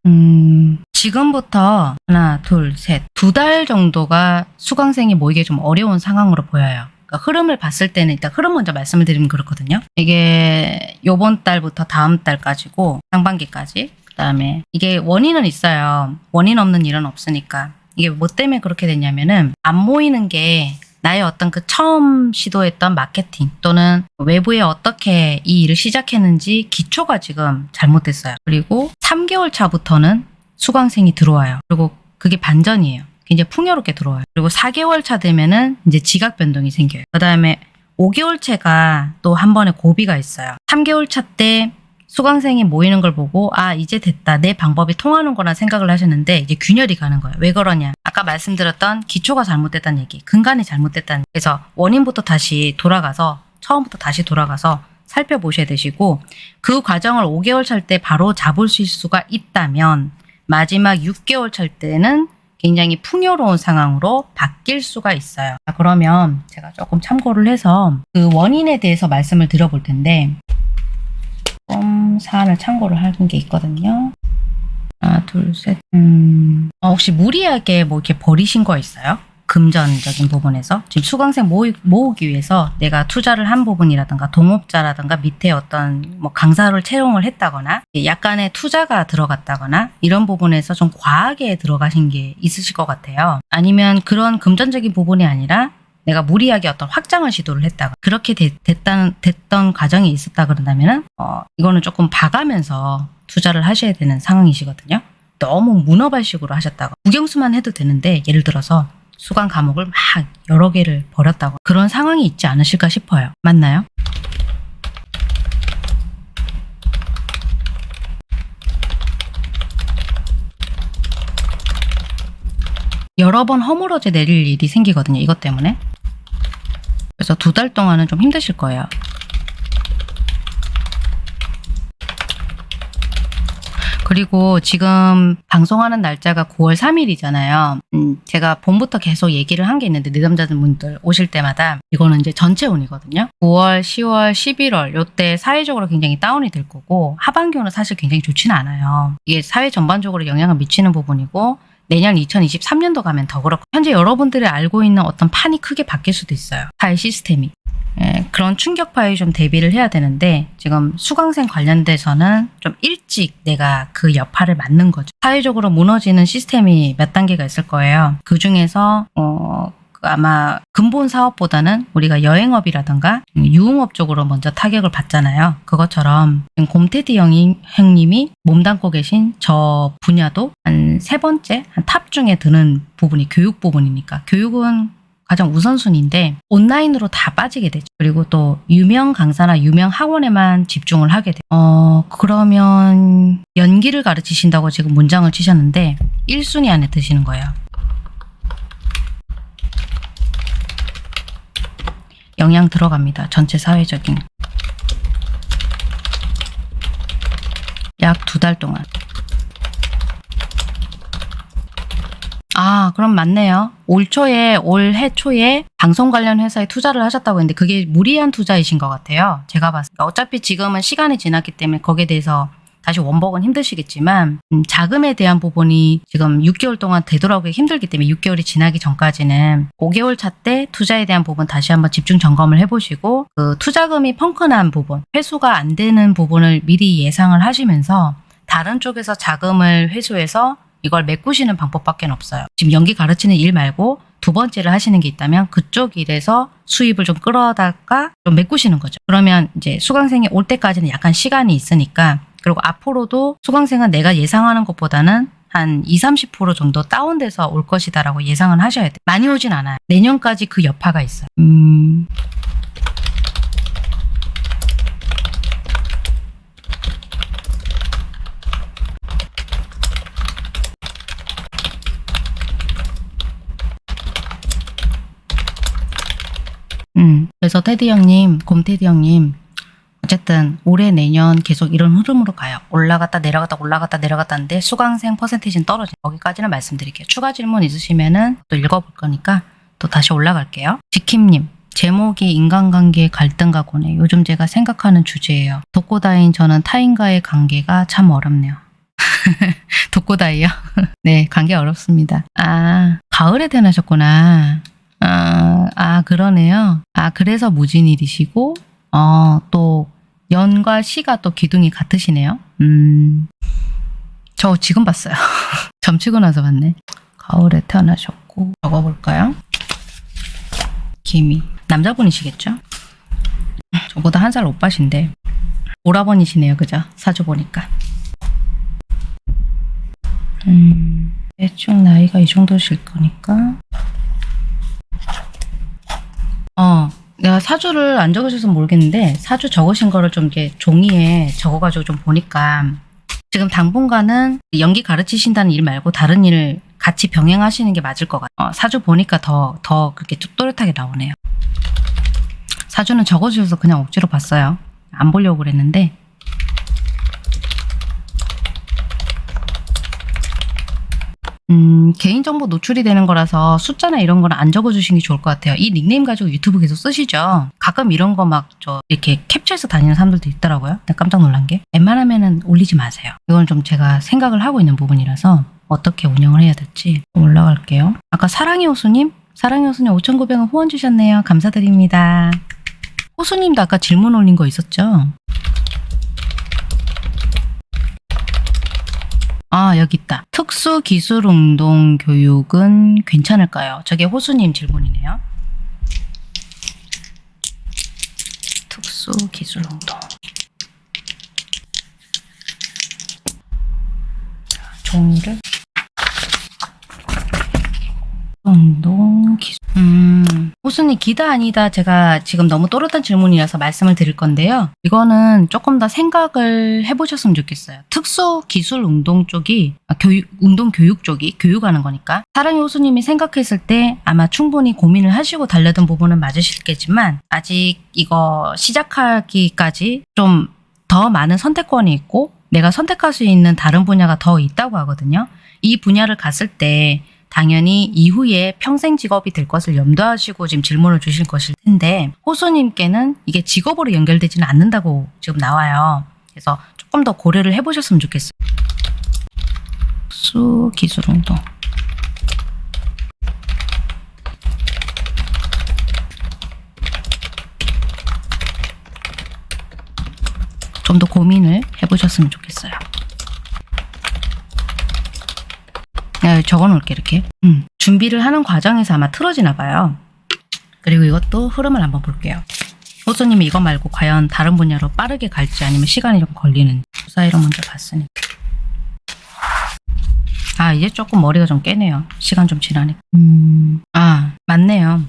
음, 지금부터 하나, 둘, 셋, 두 달 정도가 수강생이 모이기 좀 어려운 상황으로 보여요. 그러니까 흐름을 봤을 때는 일단 흐름 먼저 말씀을 드리면 그렇거든요. 이게 요번 달부터 다음 달까지고 상반기까지 그 다음에 이게 원인은 있어요. 원인 없는 일은 없으니까. 이게 뭐 때문에 그렇게 됐냐면은 안 모이는 게 나의 어떤 그 처음 시도했던 마케팅 또는 외부에 어떻게 이 일을 시작했는지 기초가 지금 잘못됐어요. 그리고 3개월 차부터는 수강생이 들어와요. 그리고 그게 반전이에요. 굉장히 풍요롭게 들어와요. 그리고 4개월 차 되면은 이제 지각 변동이 생겨요. 그 다음에 5개월 차가 또 한 번에 고비가 있어요. 3개월 차 때 수강생이 모이는 걸 보고 아 이제 됐다 내 방법이 통하는 거라 생각을 하셨는데 이제 균열이 가는 거예요. 왜 그러냐? 아까 말씀드렸던 기초가 잘못됐다는 얘기, 근간이 잘못됐다는 그래서 원인부터 다시 돌아가서 처음부터 다시 돌아가서 살펴보셔야 되시고 그 과정을 5개월 찰 때 바로 잡을 수가 있다면 마지막 6개월 찰 때는 굉장히 풍요로운 상황으로 바뀔 수가 있어요. 자, 그러면 제가 조금 참고를 해서 그 원인에 대해서 말씀을 드려볼 텐데 조금 사안을 참고를 하는 게 있거든요. 아, 하나, 둘, 셋. 음, 어, 혹시 무리하게 뭐 이렇게 버리신 거 있어요? 금전적인 부분에서 지금 수강생 모으, 모으기 위해서 내가 투자를 한 부분이라든가 동업자라든가 밑에 어떤 뭐 강사를 채용을 했다거나 약간의 투자가 들어갔다거나 이런 부분에서 좀 과하게 들어가신 게 있으실 것 같아요. 아니면 그런 금전적인 부분이 아니라 내가 무리하게 어떤 확장을 시도를 했다가 그렇게 됐, 됐던, 됐던 과정이 있었다 그런다면은 어, 이거는 조금 봐가면서 투자를 하셔야 되는 상황이시거든요. 너무 문어발식으로 하셨다가 국영수만 해도 되는데 예를 들어서 수강 과목을 막 여러 개를 버렸다고 그런 상황이 있지 않으실까 싶어요. 맞나요? 여러 번 허물어져 내릴 일이 생기거든요. 이것 때문에. 그래서 두 달 동안은 좀 힘드실 거예요. 그리고 지금 방송하는 날짜가 9월 3일이잖아요. 음, 제가 봄부터 계속 얘기를 한 게 있는데 내담자분들 오실 때마다 이거는 이제 전체 운이거든요. 9월, 10월, 11월 요때 사회적으로 굉장히 다운이 될 거고 하반기는 사실 굉장히 좋지는 않아요. 이게 사회 전반적으로 영향을 미치는 부분이고 내년 2023년도 가면 더 그렇고 현재 여러분들이 알고 있는 어떤 판이 크게 바뀔 수도 있어요. 사회 시스템이. 예, 그런 충격파에 좀 대비를 해야 되는데 지금 수강생 관련돼서는 좀 일찍 내가 그 여파를 맞는 거죠. 사회적으로 무너지는 시스템이 몇 단계가 있을 거예요. 그 중에서 어, 그 아마 근본 사업보다는 우리가 여행업이라든가 유흥업 쪽으로 먼저 타격을 받잖아요. 그것처럼 곰테디 형님이 몸담고 계신 저 분야도 한 세 번째, 한 탑 중에 드는 부분이 교육 부분이니까 교육은 가장 우선순위인데 온라인으로 다 빠지게 되죠. 그리고 또 유명 강사나 유명 학원에만 집중을 하게 돼요. 어 그러면 연기를 가르치신다고 지금 문장을 치셨는데 1순위 안에 드시는 거예요. 영향 들어갑니다. 전체 사회적인. 약 두 달 동안. 아, 그럼 맞네요. 올 초에, 올해 초에 방송 관련 회사에 투자를 하셨다고 했는데 그게 무리한 투자이신 것 같아요. 제가 봤을 때. 어차피 지금은 시간이 지났기 때문에 거기에 대해서 다시 원복은 힘드시겠지만 음, 자금에 대한 부분이 지금 6개월 동안 되돌아오기 힘들기 때문에 6개월이 지나기 전까지는 5개월 차 때 투자에 대한 부분 다시 한번 집중 점검을 해보시고 그 투자금이 펑크난 부분, 회수가 안 되는 부분을 미리 예상을 하시면서 다른 쪽에서 자금을 회수해서 이걸 메꾸시는 방법밖에 없어요. 지금 연기 가르치는 일 말고 두 번째를 하시는 게 있다면 그쪽 일에서 수입을 좀 끌어다가 좀 메꾸시는 거죠. 그러면 이제 수강생이 올 때까지는 약간 시간이 있으니까 그리고 앞으로도 수강생은 내가 예상하는 것보다는 한 20, 30% 정도 다운돼서 올 것이다 라고 예상은 하셔야 돼요. 많이 오진 않아요. 내년까지 그 여파가 있어요. 음... 음, 그래서 테디 형님, 곰테디 형님, 어쨌든 올해 내년 계속 이런 흐름으로 가요. 올라갔다 내려갔다 올라갔다 내려갔다는데 수강생 퍼센테이지는 떨어진 거기까지는 말씀드릴게요. 추가 질문 있으시면은 또 읽어볼 거니까 또 다시 올라갈게요. 지킴님. 제목이 인간관계의 갈등과 고뇌. 요즘 제가 생각하는 주제예요. 독고다인 저는 타인과의 관계가 참 어렵네요. 독고다이요? 네, 관계 어렵습니다. 아, 가을에 태어나셨구나. 아, 아, 그러네요. 아, 그래서 무진일이시고, 어, 또, 연과 시가 또 기둥이 같으시네요. 음, 저 지금 봤어요. 점치고 나서 봤네. 가을에 태어나셨고, 적어볼까요? 김이. 남자분이시겠죠? 저보다 한 살 오빠신데, 오라버니시네요. 그죠? 사주 보니까. 음, 대충 나이가 이 정도실 거니까. 어, 내가 사주를 안 적으셔서 모르겠는데 사주 적으신 거를 좀 이렇게 종이에 적어가지고 좀 보니까 지금 당분간은 연기 가르치신다는 일 말고 다른 일을 같이 병행하시는 게 맞을 것 같아요. 어, 사주 보니까 더, 더 그렇게 쭉 또렷하게 나오네요. 사주는 적어주셔서 그냥 억지로 봤어요. 안 보려고 그랬는데 음, 개인정보 노출이 되는 거라서 숫자나 이런 거는 안 적어주시는 게 좋을 것 같아요. 이 닉네임 가지고 유튜브 계속 쓰시죠? 가끔 이런 거 막 저 이렇게 캡처해서 다니는 사람들도 있더라고요. 깜짝 놀란 게. 웬만하면은 올리지 마세요. 이건 좀 제가 생각을 하고 있는 부분이라서 어떻게 운영을 해야 될지 올라갈게요. 아까 사랑의 호수님? 사랑의 호수님 5,900원 후원 주셨네요. 감사드립니다. 호수님도 아까 질문 올린 거 있었죠? 아, 여기 있다. 특수 기술 운동 교육은 괜찮을까요? 저게 호수님 질문이네요. 특수 기술 운동. 자, 종이를 운동 기술. 음, 호수님 기다 아니다. 제가 지금 너무 또렷한 질문이라서 말씀을 드릴 건데요. 이거는 조금 더 생각을 해보셨으면 좋겠어요. 특수 기술 운동 쪽이 아, 교육 운동 교육 쪽이 교육하는 거니까 사랑의 호수님이 생각했을 때 아마 충분히 고민을 하시고 달려든 부분은 맞으시겠지만 아직 이거 시작하기까지 좀 더 많은 선택권이 있고 내가 선택할 수 있는 다른 분야가 더 있다고 하거든요. 이 분야를 갔을 때 당연히 이후에 평생 직업이 될 것을 염두하시고 지금 질문을 주실 것일 텐데 호수님께는 이게 직업으로 연결되지는 않는다고 지금 나와요. 그래서 조금 더 고려를 해보셨으면 좋겠어요. 수 기술 운동. 좀 더 고민을 해보셨으면 좋겠어요. 네, 적어놓을게 이렇게. 음, 준비를 하는 과정에서 아마 틀어지나 봐요. 그리고 이것도 흐름을 한번 볼게요. 호수님이 이거 말고 과연 다른 분야로 빠르게 갈지 아니면 시간이 좀 걸리는지 그 사이로 먼저 봤으니까. 아 이제 조금 머리가 좀 깨네요. 시간 좀 지나니까. 음, 아 맞네요.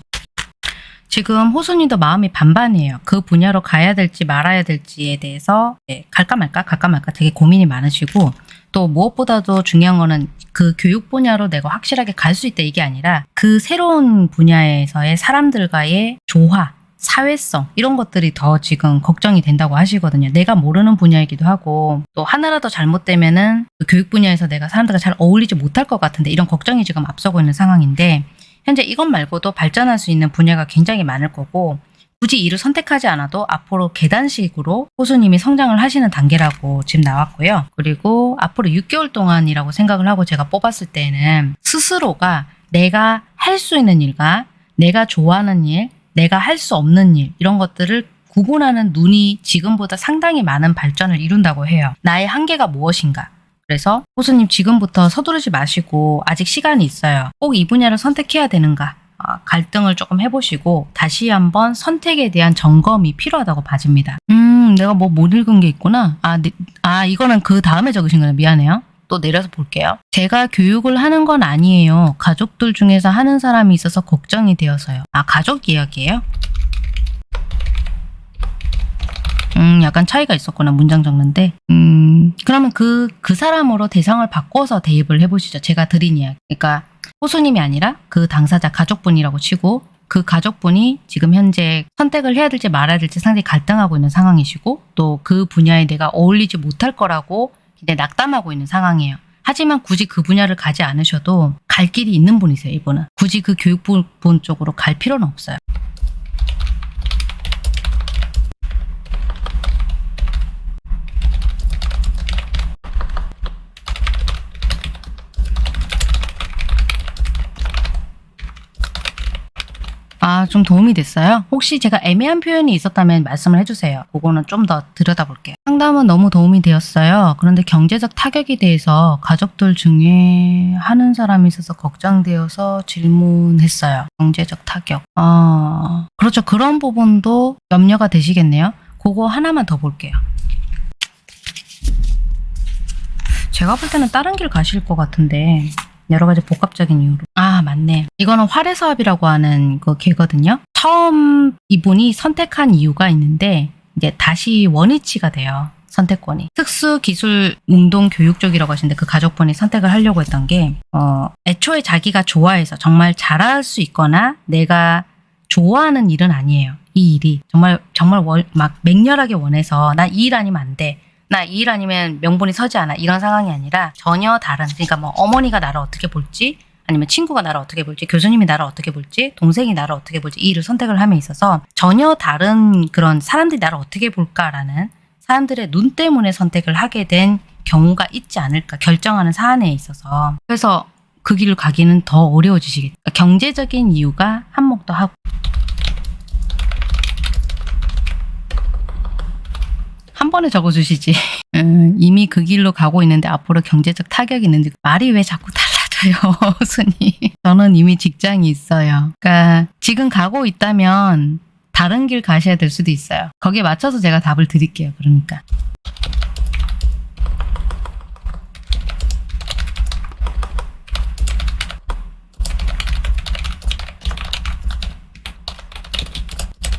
지금 호수님도 마음이 반반이에요. 그 분야로 가야 될지 말아야 될지에 대해서 네, 갈까 말까 갈까 말까 되게 고민이 많으시고 또 무엇보다도 중요한 거는 그 교육 분야로 내가 확실하게 갈 수 있다 이게 아니라 그 새로운 분야에서의 사람들과의 조화, 사회성 이런 것들이 더 지금 걱정이 된다고 하시거든요. 내가 모르는 분야이기도 하고 또 하나라도 잘못되면은 그 교육 분야에서 내가 사람들과 잘 어울리지 못할 것 같은데 이런 걱정이 지금 앞서고 있는 상황인데 현재 이것 말고도 발전할 수 있는 분야가 굉장히 많을 거고 굳이 이를 선택하지 않아도 앞으로 계단식으로 호수님이 성장을 하시는 단계라고 지금 나왔고요. 그리고 앞으로 6개월 동안이라고 생각을 하고 제가 뽑았을 때는 스스로가 내가 할 수 있는 일과 내가 좋아하는 일, 내가 할 수 없는 일 이런 것들을 구분하는 눈이 지금보다 상당히 많은 발전을 이룬다고 해요. 나의 한계가 무엇인가? 그래서 호수님 지금부터 서두르지 마시고 아직 시간이 있어요. 꼭 이 분야를 선택해야 되는가? 아, 갈등을 조금 해보시고 다시 한번 선택에 대한 점검이 필요하다고 봐집니다. 음, 내가 뭐 못 읽은 게 있구나. 아, 네, 아 이거는 그 다음에 적으신 거예요. 미안해요. 또 내려서 볼게요. 제가 교육을 하는 건 아니에요. 가족들 중에서 하는 사람이 있어서 걱정이 되어서요. 아, 가족 이야기예요? 음, 약간 차이가 있었구나. 문장 적는데. 음, 그러면 그, 그 사람으로 대상을 바꿔서 대입을 해보시죠. 제가 드린 이야기. 그러니까, 호수님이 아니라 그 당사자 가족분이라고 치고, 그 가족분이 지금 현재 선택을 해야 될지 말아야 될지 상당히 갈등하고 있는 상황이시고, 또 그 분야에 내가 어울리지 못할 거라고 굉장히 낙담하고 있는 상황이에요. 하지만 굳이 그 분야를 가지 않으셔도 갈 길이 있는 분이세요, 이분은. 굳이 그 교육분 쪽으로 갈 필요는 없어요. 아, 좀 도움이 됐어요? 혹시 제가 애매한 표현이 있었다면 말씀을 해주세요. 그거는 좀 더 들여다볼게요. 상담은 너무 도움이 되었어요. 그런데 경제적 타격에 대해서 가족들 중에 하는 사람이 있어서 걱정되어서 질문했어요. 경제적 타격. 아, 그렇죠. 그런 부분도 염려가 되시겠네요. 그거 하나만 더 볼게요. 제가 볼 때는 다른 길 가실 것 같은데 여러 가지 복합적인 이유로. 아, 맞네. 이거는 활의 사업이라고 하는 그 개거든요. 처음 이분이 선택한 이유가 있는데 이제 다시 원위치가 돼요. 선택권이. 특수기술 운동 교육 쪽이라고 하시는데 그 가족분이 선택을 하려고 했던 게 어, 애초에 자기가 좋아해서 정말 잘할 수 있거나 내가 좋아하는 일은 아니에요. 이 일이 정말 정말 월, 막 맹렬하게 원해서 나 이 일 아니면 안 돼. 나이일 아니면 명분이 서지 않아. 이런 상황이 아니라 전혀 다른. 그러니까 뭐 어머니가 나를 어떻게 볼지 아니면 친구가 나를 어떻게 볼지, 교수님이 나를 어떻게 볼지, 동생이 나를 어떻게 볼지 이 일을 선택을 함에 있어서 전혀 다른 그런 사람들이 나를 어떻게 볼까라는 사람들의 눈 때문에 선택을 하게 된 경우가 있지 않을까 결정하는 사안에 있어서 그래서 그 길을 가기는 더 어려워지시겠다. 경제적인 이유가 한몫도 하고 한 번에 적어주시지. 음, 이미 그 길로 가고 있는데 앞으로 경제적 타격이 있는데 말이 왜 자꾸 달라져요, 순이. 저는 이미 직장이 있어요. 그러니까 지금 가고 있다면 다른 길 가셔야 될 수도 있어요. 거기에 맞춰서 제가 답을 드릴게요. 그러니까.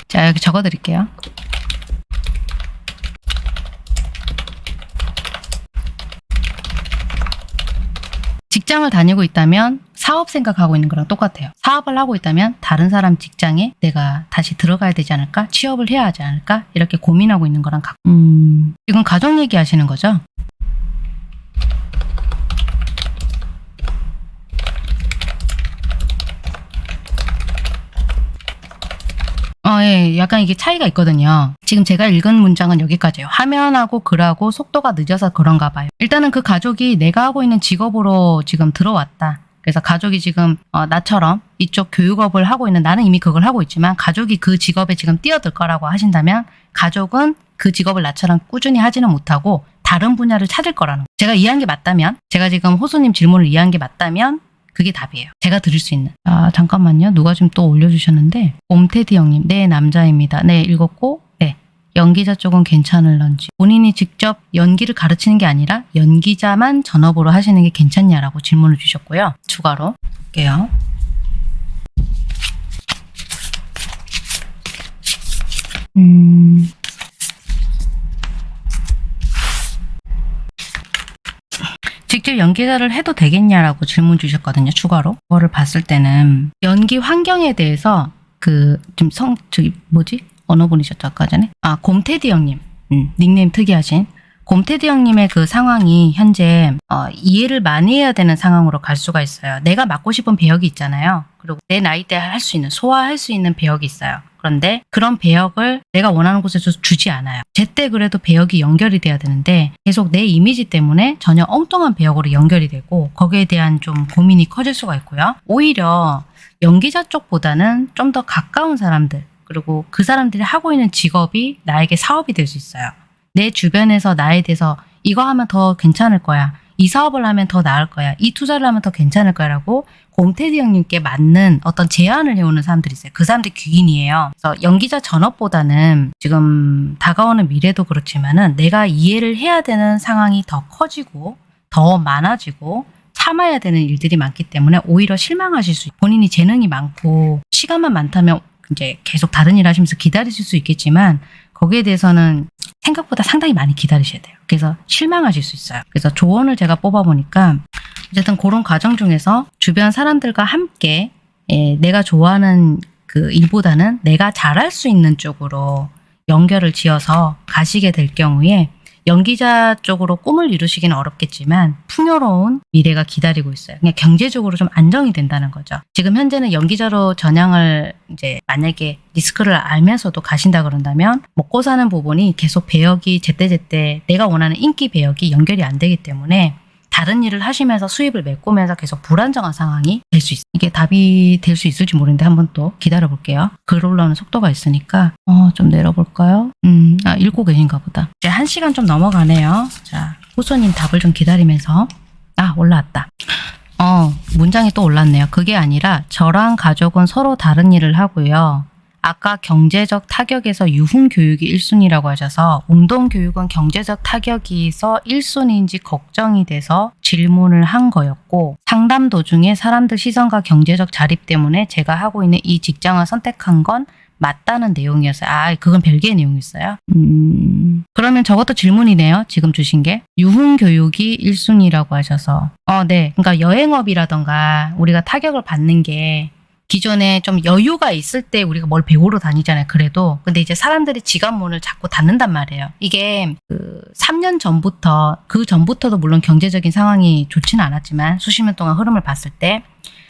자, 여기 적어 드릴게요. 직장을 다니고 있다면 사업 생각하고 있는 거랑 똑같아요. 사업을 하고 있다면 다른 사람 직장에 내가 다시 들어가야 되지 않을까? 취업을 해야 하지 않을까? 이렇게 고민하고 있는 거랑 같 음, 지금 가족 얘기 하시는 거죠? 어, 예, 약간 이게 차이가 있거든요. 지금 제가 읽은 문장은 여기까지예요. 화면하고 글하고 속도가 늦어서 그런가 봐요. 일단은 그 가족이 내가 하고 있는 직업으로 지금 들어왔다. 그래서 가족이 지금 어, 나처럼 이쪽 교육업을 하고 있는 나는 이미 그걸 하고 있지만 가족이 그 직업에 지금 뛰어들 거라고 하신다면 가족은 그 직업을 나처럼 꾸준히 하지는 못하고 다른 분야를 찾을 거라는 거. 제가 이해한 게 맞다면 제가 지금 호수님 질문을 이해한 게 맞다면 그게 답이에요. 제가 드릴 수 있는. 아, 잠깐만요. 누가 좀또 올려주셨는데. 옴테디 형님. 네, 남자입니다. 네, 읽었고. 네. 연기자 쪽은 괜찮을런지. 본인이 직접 연기를 가르치는 게 아니라 연기자만 전업으로 하시는 게 괜찮냐라고 질문을 주셨고요. 추가로. 볼게요. 음. 직접 연기자를 해도 되겠냐라고 질문 주셨거든요, 추가로. 그거를 봤을 때는 연기 환경에 대해서 그 좀 성 저기 뭐지? 어느 분이셨죠 아까 전에? 아 곰테디 형님, 음, 닉네임 특이하신 곰테디 형님의 그 상황이 현재 어, 이해를 많이 해야 되는 상황으로 갈 수가 있어요. 내가 맡고 싶은 배역이 있잖아요. 그리고 내 나이 때할수 있는 소화할 수 있는 배역이 있어요. 그런데 그런 배역을 내가 원하는 곳에서 주지 않아요. 제때 그래도 배역이 연결이 돼야 되는데 계속 내 이미지 때문에 전혀 엉뚱한 배역으로 연결이 되고 거기에 대한 좀 고민이 커질 수가 있고요. 오히려 연기자 쪽보다는 좀 더 가까운 사람들 그리고 그 사람들이 하고 있는 직업이 나에게 사업이 될 수 있어요. 내 주변에서 나에 대해서 이거 하면 더 괜찮을 거야. 이 사업을 하면 더 나을 거야. 이 투자를 하면 더 괜찮을 거야라고 곰테디 형님께 맞는 어떤 제안을 해오는 사람들이 있어요. 그 사람들이 귀인이에요. 그래서 연기자 전업보다는 지금 다가오는 미래도 그렇지만은 내가 이해를 해야 되는 상황이 더 커지고 더 많아지고 참아야 되는 일들이 많기 때문에 오히려 실망하실 수 있고 본인이 재능이 많고 시간만 많다면 이제 계속 다른 일 하시면서 기다리실 수 있겠지만 거기에 대해서는 생각보다 상당히 많이 기다리셔야 돼요. 그래서 실망하실 수 있어요. 그래서 조언을 제가 뽑아보니까 어쨌든 그런 과정 중에서 주변 사람들과 함께 예, 내가 좋아하는 그 일보다는 내가 잘할 수 있는 쪽으로 연결을 지어서 가시게 될 경우에 연기자 쪽으로 꿈을 이루시기는 어렵겠지만 풍요로운 미래가 기다리고 있어요. 그냥 경제적으로 좀 안정이 된다는 거죠. 지금 현재는 연기자로 전향을 이제 만약에 리스크를 알면서도 가신다 그런다면 먹고 사는 부분이 계속 배역이 제때제때 내가 원하는 인기 배역이 연결이 안 되기 때문에 다른 일을 하시면서 수입을 메꾸면서 계속 불안정한 상황이 될 수 있어요. 이게 답이 될 수 있을지 모르는데 한번 또 기다려 볼게요. 글 올라오는 속도가 있으니까 어, 좀 내려볼까요? 음, 아, 읽고 계신가 보다. 이제 한 시간 좀 넘어가네요. 자, 호소님 답을 좀 기다리면서 아, 올라왔다. 어, 문장이 또 올랐네요. 그게 아니라 저랑 가족은 서로 다른 일을 하고요. 아까 경제적 타격에서 유흥 교육이 1순위라고 하셔서 운동 교육은 경제적 타격이서 1순위인지 걱정이 돼서 질문을 한 거였고 상담 도중에 사람들 시선과 경제적 자립 때문에 제가 하고 있는 이 직장을 선택한 건 맞다는 내용이었어요. 아, 그건 별개의 내용이었어요. 음, 그러면 저것도 질문이네요. 지금 주신 게. 유흥 교육이 1순위라고 하셔서. 어, 네. 그러니까 여행업이라던가 우리가 타격을 받는 게 기존에 좀 여유가 있을 때 우리가 뭘 배우러 다니잖아요. 그래도. 근데 이제 사람들이 지갑문을 자꾸 닫는단 말이에요. 이게 그 3년 전부터 그 전부터도 물론 경제적인 상황이 좋지는 않았지만 수십 년 동안 흐름을 봤을 때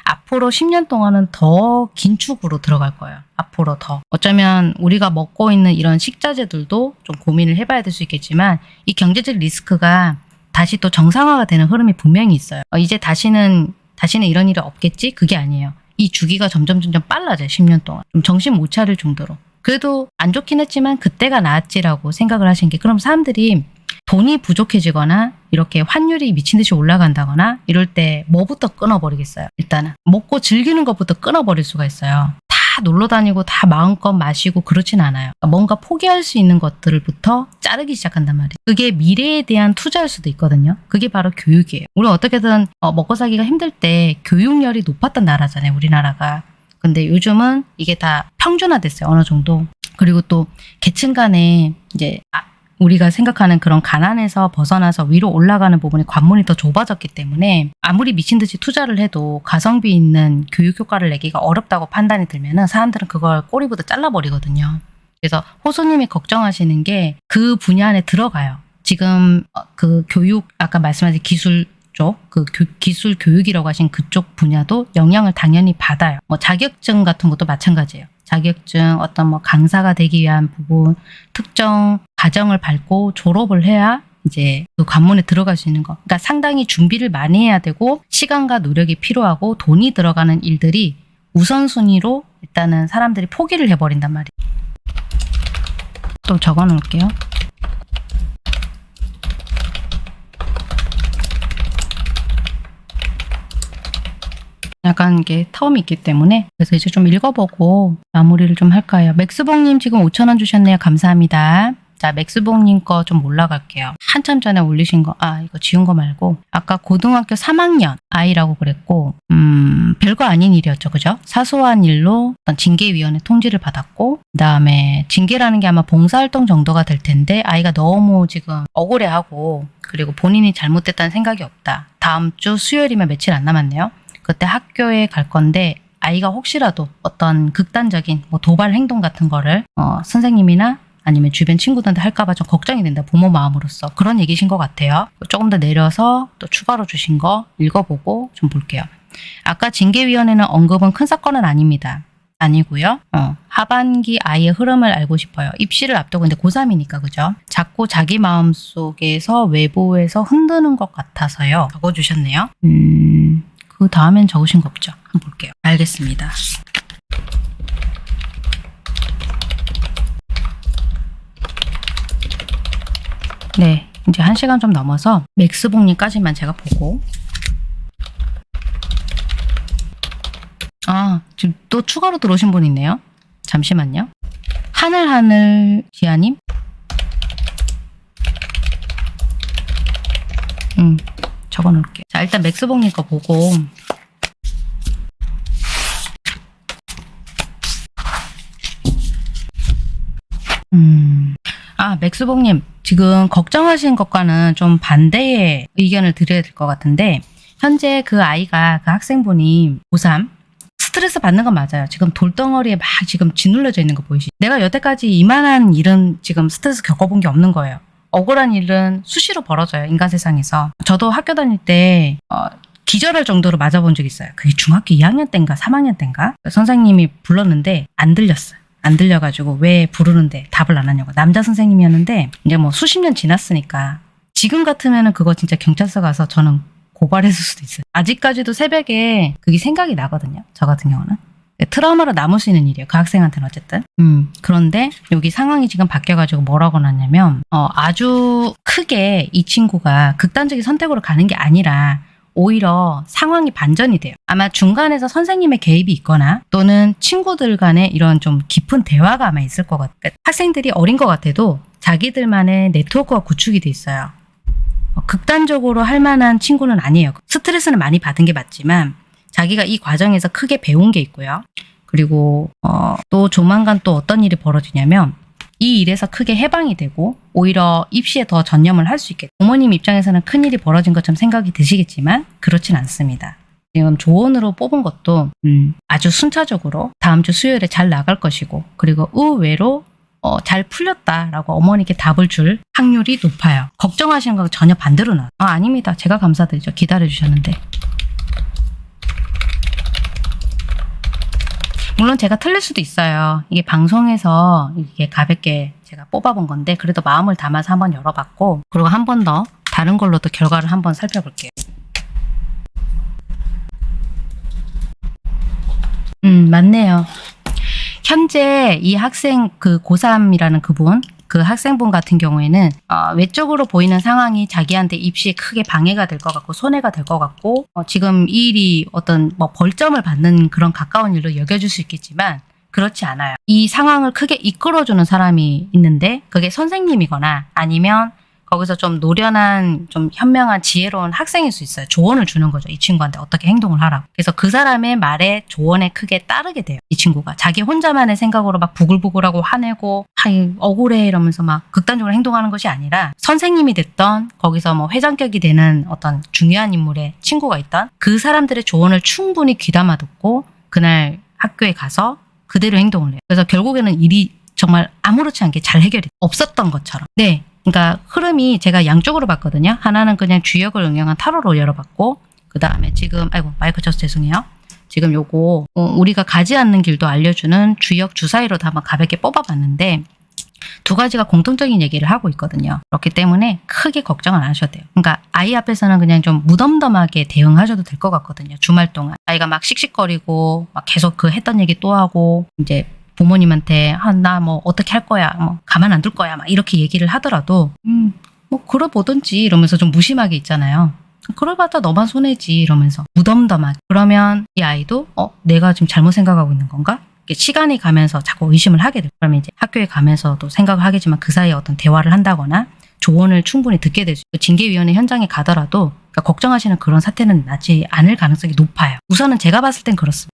앞으로 10년 동안은 더 긴축으로 들어갈 거예요. 앞으로 더. 어쩌면 우리가 먹고 있는 이런 식자재들도 좀 고민을 해봐야 될 수 있겠지만 이 경제적 리스크가 다시 또 정상화가 되는 흐름이 분명히 있어요. 어, 이제 다시는 다시는 이런 일이 없겠지? 그게 아니에요. 이 주기가 점점 점점 빨라져요. 10년 동안. 좀 정신 못 차릴 정도로. 그래도 안 좋긴 했지만 그때가 나았지라고 생각을 하신 게 그럼 사람들이 돈이 부족해지거나 이렇게 환율이 미친 듯이 올라간다거나 이럴 때 뭐부터 끊어버리겠어요. 일단은 먹고 즐기는 것부터 끊어버릴 수가 있어요. 다 놀러 다니고 다 마음껏 마시고 그렇진 않아요. 그러니까 뭔가 포기할 수 있는 것들부터 자르기 시작한단 말이에요. 그게 미래에 대한 투자일 수도 있거든요. 그게 바로 교육이에요. 우리 어떻게든 어, 먹고 살기가 힘들 때 교육열이 높았던 나라잖아요. 우리나라가. 근데 요즘은 이게 다 평준화됐어요. 어느 정도. 그리고 또 계층 간에 이제 아, 우리가 생각하는 그런 가난에서 벗어나서 위로 올라가는 부분에 관문이 더 좁아졌기 때문에 아무리 미친 듯이 투자를 해도 가성비 있는 교육 효과를 내기가 어렵다고 판단이 들면은 사람들은 그걸 꼬리부터 잘라버리거든요. 그래서 호소님이 걱정하시는 게 그 분야 안에 들어가요. 지금 어, 그 교육 아까 말씀하신 기술 쪽, 그 교- 기술 교육이라고 하신 그쪽 분야도 영향을 당연히 받아요. 뭐 자격증 같은 것도 마찬가지예요. 자격증, 어떤 뭐 강사가 되기 위한 부분, 특정 과정을 밟고 졸업을 해야 이제 그 관문에 들어갈 수 있는 거. 그러니까 상당히 준비를 많이 해야 되고 시간과 노력이 필요하고 돈이 들어가는 일들이 우선순위로 일단은 사람들이 포기를 해버린단 말이에요. 또 적어 놓을게요. 약간 이게 텀이 있기 때문에 그래서 이제 좀 읽어보고 마무리를 좀 할까요? 맥스봉님 지금 5천원 주셨네요. 감사합니다. 자, 맥스봉님 거 좀 올라갈게요. 한참 전에 올리신 거, 아, 이거 지운 거 말고, 아까 고등학교 3학년 아이라고 그랬고, 음, 별거 아닌 일이었죠. 그죠? 사소한 일로 징계위원회 통지를 받았고, 그 다음에 징계라는 게 아마 봉사활동 정도가 될 텐데, 아이가 너무 지금 억울해하고, 그리고 본인이 잘못됐다는 생각이 없다. 다음 주 수요일이면 며칠 안 남았네요. 그때 학교에 갈 건데 아이가 혹시라도 어떤 극단적인 뭐 도발 행동 같은 거를 어, 선생님이나 아니면 주변 친구들한테 할까봐 좀 걱정이 된다. 부모 마음으로서 그런 얘기신 것 같아요. 조금 더 내려서 또 추가로 주신 거 읽어보고 좀 볼게요. 아까 징계위원회는 언급은 큰 사건은 아닙니다. 아니고요. 어, 하반기 아이의 흐름을 알고 싶어요. 입시를 앞두고 있는데 고3이니까 그죠? 자꾸 자기 마음속에서 외부에서 흔드는 것 같아서요. 적어주셨네요. 음, 그 다음엔 적으신 거 없죠? 한번 볼게요. 알겠습니다. 네, 이제 한 시간 좀 넘어서 맥스봉님까지만 제가 보고 아, 지금 또 추가로 들어오신 분 있네요. 잠시만요. 하늘하늘 지아님? 음, 적어 놓을게요. 자, 일단 맥스봉님 거 보고 음. 아, 맥스봉님, 지금 걱정하신 것과는 좀 반대의 의견을 드려야 될 것 같은데, 현재 그 아이가, 그 학생분이 고3, 스트레스 받는 건 맞아요. 지금 돌덩어리에 막 지금 짓눌려져 있는 거 보이시죠? 내가 여태까지 이만한 일은 지금 스트레스 겪어본 게 없는 거예요. 억울한 일은 수시로 벌어져요. 인간 세상에서. 저도 학교 다닐 때, 어, 기절할 정도로 맞아본 적 있어요. 그게 중학교 2학년 때인가 3학년 때인가? 선생님이 불렀는데 안 들렸어요. 안 들려가지고 왜 부르는데 답을 안 하냐고. 남자 선생님이었는데 이제 뭐 수십 년 지났으니까 지금 같으면은 그거 진짜 경찰서 가서 저는 고발했을 수도 있어요. 아직까지도 새벽에 그게 생각이 나거든요. 저 같은 경우는. 트라우마로 남을 수 있는 일이에요. 그 학생한테는 어쨌든. 음, 그런데 여기 상황이 지금 바뀌어가지고 뭐라고 났냐면, 어, 아주 크게 이 친구가 극단적인 선택으로 가는 게 아니라 오히려 상황이 반전이 돼요. 아마 중간에서 선생님의 개입이 있거나 또는 친구들 간의 이런 좀 깊은 대화가 아마 있을 것 같아요. 그러니까 학생들이 어린 것 같아도 자기들만의 네트워크가 구축이 돼 있어요. 어, 극단적으로 할 만한 친구는 아니에요. 스트레스는 많이 받은 게 맞지만 자기가 이 과정에서 크게 배운 게 있고요. 그리고 어, 또 조만간 또 어떤 일이 벌어지냐면 이 일에서 크게 해방이 되고 오히려 입시에 더 전념을 할 수 있게 부모님 입장에서는 큰 일이 벌어진 것처럼 생각이 드시겠지만 그렇진 않습니다. 지금 조언으로 뽑은 것도 음, 아주 순차적으로 다음 주 수요일에 잘 나갈 것이고 그리고 의외로 어, 잘 풀렸다라고 어머니께 답을 줄 확률이 높아요. 걱정하시는 거 전혀 반대로 나. 아, 아닙니다. 제가 감사드리죠. 기다려 주셨는데. 물론 제가 틀릴 수도 있어요. 이게 방송에서 이게 가볍게 제가 뽑아본 건데 그래도 마음을 담아서 한번 열어봤고 그리고 한 번 더 다른 걸로도 결과를 한번 살펴볼게요. 음 맞네요. 현재 이 학생 그 고3이라는 그분 그 학생분 같은 경우에는 어, 외적으로 보이는 상황이 자기한테 입시에 크게 방해가 될 것 같고 손해가 될 것 같고 어, 지금 이 일이 어떤 뭐 벌점을 받는 그런 가까운 일로 여겨질 수 있겠지만 그렇지 않아요. 이 상황을 크게 이끌어주는 사람이 있는데 그게 선생님이거나 아니면 거기서 좀 노련한 좀 현명한 지혜로운 학생일 수 있어요. 조언을 주는 거죠. 이 친구한테 어떻게 행동을 하라고. 그래서 그 사람의 말에 조언에 크게 따르게 돼요. 이 친구가 자기 혼자만의 생각으로 막 부글부글하고 화내고 하이 억울해 이러면서 막 극단적으로 행동하는 것이 아니라 선생님이 됐던 거기서 뭐 회장격이 되는 어떤 중요한 인물의 친구가 있던 그 사람들의 조언을 충분히 귀담아 듣고 그날 학교에 가서 그대로 행동을 해요. 그래서 결국에는 일이 정말 아무렇지 않게 잘 해결이 없었던 것처럼. 네. 그러니까 흐름이 제가 양쪽으로 봤거든요. 하나는 그냥 주역을 응용한 타로로 열어봤고 그 다음에 지금 아이고 마이크 쳐서 죄송해요. 지금 요거 어, 우리가 가지 않는 길도 알려주는 주역 주사위로도 한번 가볍게 뽑아봤는데 두 가지가 공통적인 얘기를 하고 있거든요. 그렇기 때문에 크게 걱정은 안 하셔도 돼요. 그러니까 아이 앞에서는 그냥 좀 무덤덤하게 대응하셔도 될 것 같거든요. 주말 동안 아이가 막 씩씩거리고 막 계속 그 했던 얘기 또 하고 이제 부모님한테 아, 나 뭐 어떻게 할 거야, 뭐 가만 안 둘 거야, 막 이렇게 얘기를 하더라도 음, 뭐 그러보든지 이러면서 좀 무심하게 있잖아요. 그러봤자 너만 손해지 이러면서 무덤덤하게 그러면 이 아이도 어 내가 지금 잘못 생각하고 있는 건가? 시간이 가면서 자꾸 의심을 하게 돼요. 그러면 이제 학교에 가면서도 생각을 하겠지만 그 사이에 어떤 대화를 한다거나 조언을 충분히 듣게 되죠. 그 징계위원회 현장에 가더라도 그러니까 걱정하시는 그런 사태는 나지 않을 가능성이 높아요. 우선은 제가 봤을 땐 그렇습니다.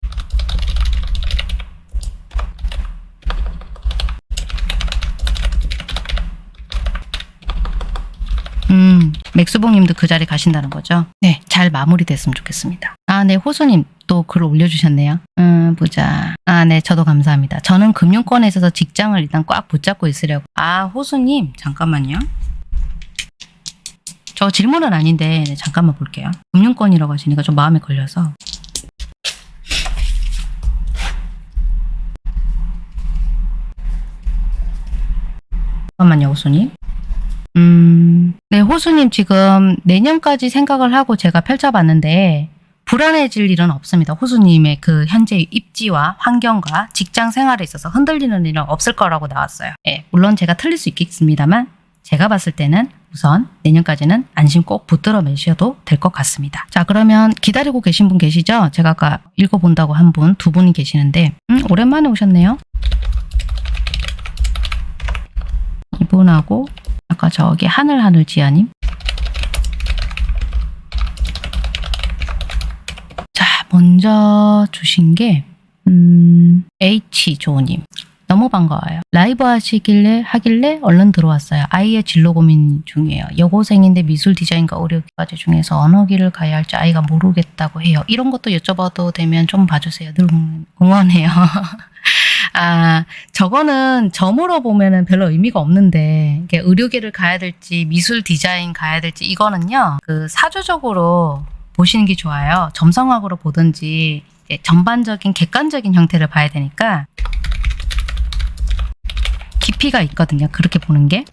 음, 맥수봉님도 그 자리 가신다는 거죠? 네, 잘 마무리됐으면 좋겠습니다. 아, 네, 호수님 또글 올려주셨네요. 음, 보자. 아, 네, 저도 감사합니다. 저는 금융권에 있어서 직장을 일단 꽉 붙잡고 있으려고. 아, 호수님, 잠깐만요. 저 질문은 아닌데, 네, 잠깐만 볼게요. 금융권이라고 하시니까 좀 마음에 걸려서. 잠깐만요, 호수님. 음, 네, 호수님 지금 내년까지 생각을 하고 제가 펼쳐봤는데 불안해질 일은 없습니다. 호수님의 그 현재 입지와 환경과 직장 생활에 있어서 흔들리는 일은 없을 거라고 나왔어요. 예, 물론 제가 틀릴 수 있겠습니다만 제가 봤을 때는 우선 내년까지는 안심 꼭 붙들어 매셔도 될 것 같습니다. 자, 그러면 기다리고 계신 분 계시죠? 제가 아까 읽어본다고 한 분, 두 분이 계시는데 음, 오랜만에 오셨네요. 이분하고 아까 저기 하늘하늘 지아님. 자, 먼저 주신 게 음, H 조님. 너무 반가워요. 라이브 하시길래 하길래 얼른 들어왔어요. 아이의 진로 고민 중이에요. 여고생인데 미술 디자인과 의료과제 중에서 어느 길을 가야 할지 아이가 모르겠다고 해요. 이런 것도 여쭤봐도 되면 좀 봐주세요. 늘 응원해요. 아, 저거는 점으로 보면은 별로 의미가 없는데, 이게 의료계를 가야 될지, 미술 디자인 가야 될지, 이거는요, 그 사주적으로 보시는 게 좋아요. 점성학으로 보든지, 전반적인 객관적인 형태를 봐야 되니까, 깊이가 있거든요. 그렇게 보는 게.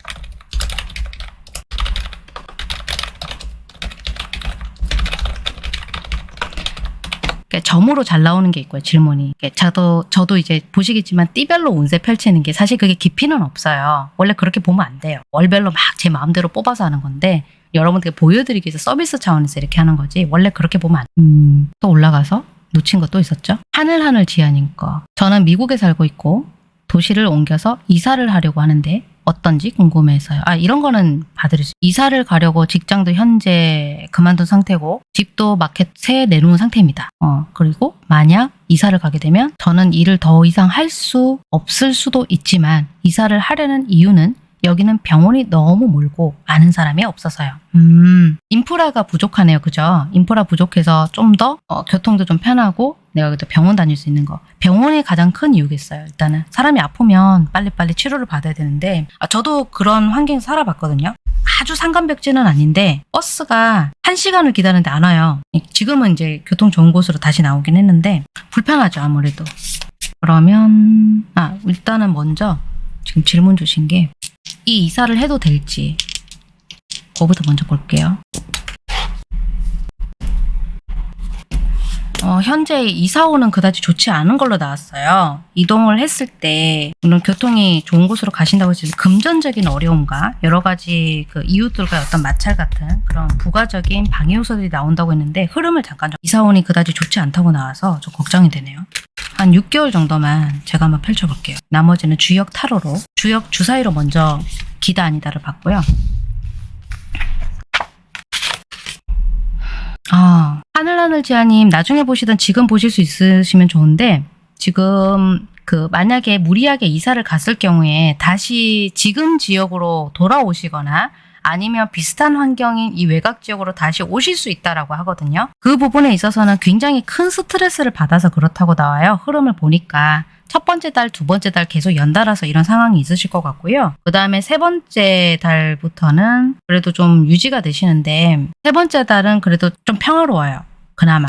그러니까 점으로 잘 나오는 게 있고요, 질문이. 저도, 저도 이제 보시겠지만 띠별로 운세 펼치는 게 사실 그게 깊이는 없어요. 원래 그렇게 보면 안 돼요. 월별로 막 제 마음대로 뽑아서 하는 건데, 여러분들께 보여드리기 위해서 서비스 차원에서 이렇게 하는 거지, 원래 그렇게 보면 안 돼. 음, 또 올라가서 놓친 거또 있었죠? 하늘하늘 지아님 거. 저는 미국에 살고 있고, 도시를 옮겨서 이사를 하려고 하는데, 어떤지 궁금해서요. 아, 이런 거는 봐드릴 수. 이사를 가려고 직장도 현재 그만둔 상태고, 집도 마켓 새 내놓은 상태입니다. 어, 그리고 만약 이사를 가게 되면 저는 일을 더 이상 할 수 없을 수도 있지만, 이사를 하려는 이유는 여기는 병원이 너무 멀고 아는 사람이 없어서요. 음, 인프라가 부족하네요. 그죠? 인프라 부족해서 좀더 어, 교통도 좀 편하고 내가 그래도 병원 다닐 수 있는 거. 병원이 가장 큰 이유겠어요. 일단은 사람이 아프면 빨리빨리 치료를 받아야 되는데 아, 저도 그런 환경에서 살아봤거든요. 아주 상간벽지는 아닌데 버스가 한 시간을 기다리는데 안 와요. 지금은 이제 교통 좋은 곳으로 다시 나오긴 했는데 불편하죠 아무래도. 그러면 아 일단은 먼저 지금 질문 주신 게 이 이사를 해도 될지 그거부터 먼저 볼게요. 어, 현재 이사오는 그다지 좋지 않은 걸로 나왔어요. 이동을 했을 때 물론 교통이 좋은 곳으로 가신다고 해서 금전적인 어려움과 여러 가지 그 이웃들과의 어떤 마찰 같은 그런 부가적인 방해 요소들이 나온다고 했는데 흐름을 잠깐 좀 이사오니 그다지 좋지 않다고 나와서 좀 걱정이 되네요. 한 6개월 정도만 제가 한번 펼쳐볼게요. 나머지는 주역 타로로 주역 주사위로 먼저 기다 아니다를 봤고요. 아, 하늘하늘 지아님 나중에 보시든 지금 보실 수 있으시면 좋은데 지금 그 만약에 무리하게 이사를 갔을 경우에 다시 지금 지역으로 돌아오시거나 아니면 비슷한 환경인 이 외곽 지역으로 다시 오실 수 있다라고 하거든요. 그 부분에 있어서는 굉장히 큰 스트레스를 받아서 그렇다고 나와요. 흐름을 보니까 첫 번째 달, 두 번째 달 계속 연달아서 이런 상황이 있으실 것 같고요. 그 다음에 세 번째 달부터는 그래도 좀 유지가 되시는데 세 번째 달은 그래도 좀 평화로워요. 그나마.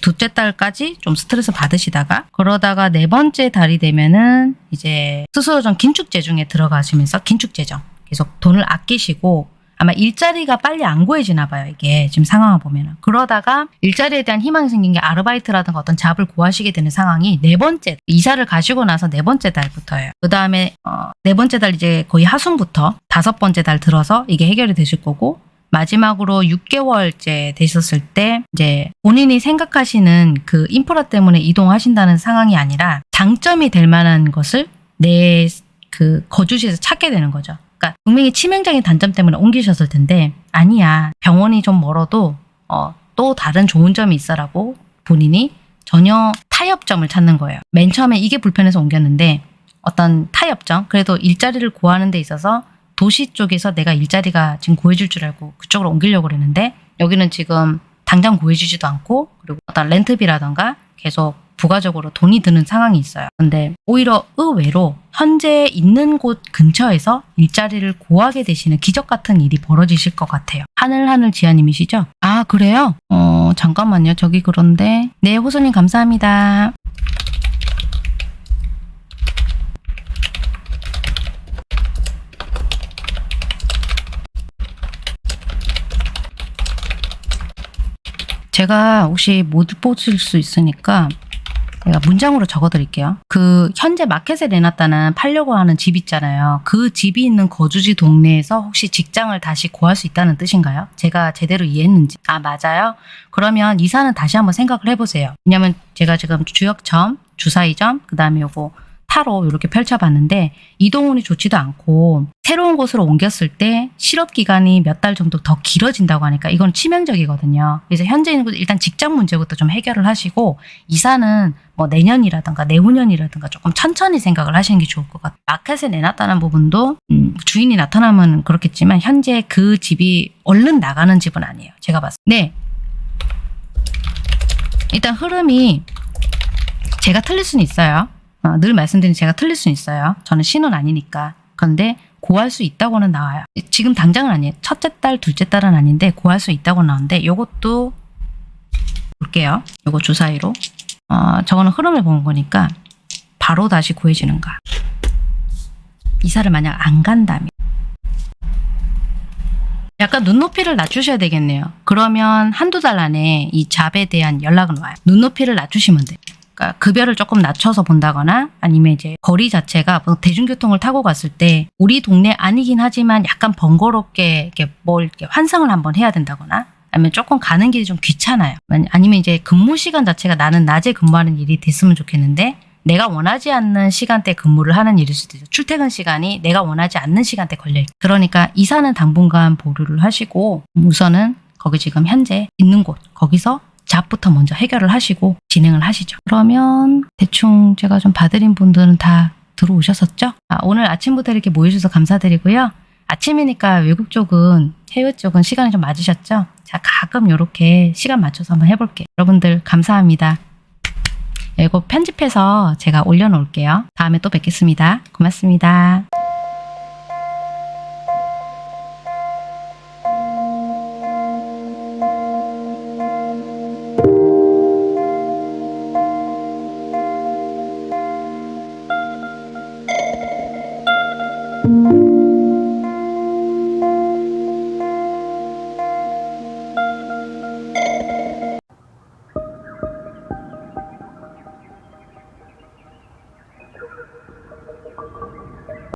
둘째 달까지 좀 스트레스 받으시다가 그러다가 네 번째 달이 되면은 이제 스스로 좀 긴축 재정에 들어가시면서 긴축 재정 계속 돈을 아끼시고 아마 일자리가 빨리 안 구해지나 봐요 이게 지금 상황을 보면은 그러다가 일자리에 대한 희망이 생긴 게 아르바이트라든가 어떤 잡을 구하시게 되는 상황이 네 번째 이사를 가시고 나서 네 번째 달부터예요 그 다음에 어, 네 번째 달 이제 거의 하순부터 다섯 번째 달 들어서 이게 해결이 되실 거고 마지막으로 6개월째 되셨을 때 이제 본인이 생각하시는 그 인프라 때문에 이동하신다는 상황이 아니라 장점이 될 만한 것을 내 그 거주지에서 찾게 되는 거죠. 그러니까 분명히 치명적인 단점 때문에 옮기셨을 텐데 아니야 병원이 좀 멀어도 어, 또 다른 좋은 점이 있어라고 본인이 전혀 타협점을 찾는 거예요. 맨 처음에 이게 불편해서 옮겼는데 어떤 타협점 그래도 일자리를 구하는 데 있어서 도시 쪽에서 내가 일자리가 지금 구해줄 줄 알고 그쪽으로 옮기려고 그랬는데 여기는 지금 당장 구해주지도 않고 그리고 어떤 렌트비라던가 계속 부가적으로 돈이 드는 상황이 있어요. 근데 오히려 의외로 현재 있는 곳 근처에서 일자리를 구하게 되시는 기적 같은 일이 벌어지실 것 같아요. 하늘하늘 지아님이시죠? 아 그래요? 어 잠깐만요. 저기 그런데 네 호소님 감사합니다. 제가 혹시 못 보실 수 있으니까 제가 문장으로 적어드릴게요. 그 현재 마켓에 내놨다는 팔려고 하는 집 있잖아요. 그 집이 있는 거주지 동네에서 혹시 직장을 다시 구할 수 있다는 뜻인가요? 제가 제대로 이해했는지. 아 맞아요? 그러면 이사는 다시 한번 생각을 해보세요. 왜냐면 제가 지금 주역점, 주사위점, 그 다음에 요거 타로 이렇게 펼쳐봤는데 이동운이 좋지도 않고 새로운 곳으로 옮겼을 때 실업 기간이 몇 달 정도 더 길어진다고 하니까 이건 치명적이거든요. 그래서 현재 있는 곳 일단 직장 문제부터 좀 해결을 하시고 이사는 뭐 내년이라든가 내후년이라든가 조금 천천히 생각을 하시는 게 좋을 것 같아요. 마켓에 내놨다는 부분도 음, 주인이 나타나면 그렇겠지만 현재 그 집이 얼른 나가는 집은 아니에요. 제가 봤을 때. 네. 일단 흐름이 제가 틀릴 수는 있어요. 어, 늘 말씀드린 제가 틀릴 수는 있어요. 저는 신은 아니니까. 그런데 고할 수 있다고는 나와요. 지금 당장은 아니에요. 첫째 딸, 둘째 딸은 아닌데 고할 수 있다고 나오는데 요것도 볼게요. 요거 주사위로. 어, 저거는 흐름을 보는 거니까 바로 다시 구해지는가. 이사를 만약 안 간다면 약간 눈높이를 낮추셔야 되겠네요. 그러면 한두 달 안에 이 잡에 대한 연락은 와요. 눈높이를 낮추시면 돼요. 그러니까 급여를 조금 낮춰서 본다거나 아니면 이제 거리 자체가 뭐 대중교통을 타고 갔을 때 우리 동네 아니긴 하지만 약간 번거롭게 이렇게 뭘 이렇게 환상을 한번 해야 된다거나 아니면 조금 가는 길이 좀 귀찮아요. 아니면 이제 근무 시간 자체가 나는 낮에 근무하는 일이 됐으면 좋겠는데 내가 원하지 않는 시간대 근무를 하는 일일 수도 있죠. 출퇴근 시간이 내가 원하지 않는 시간대 걸려 있고 그러니까 이사는 당분간 보류를 하시고 우선은 거기 지금 현재 있는 곳 거기서 잡부터 먼저 해결을 하시고 진행을 하시죠. 그러면 대충 제가 좀 봐드린 분들은 다 들어오셨었죠? 아, 오늘 아침부터 이렇게 모여주셔서 감사드리고요. 아침이니까 외국 쪽은 해외 쪽은 시간이 좀 맞으셨죠? 자 가끔 이렇게 시간 맞춰서 한번 해볼게요. 여러분들 감사합니다. 이거 편집해서 제가 올려놓을게요. 다음에 또 뵙겠습니다. 고맙습니다.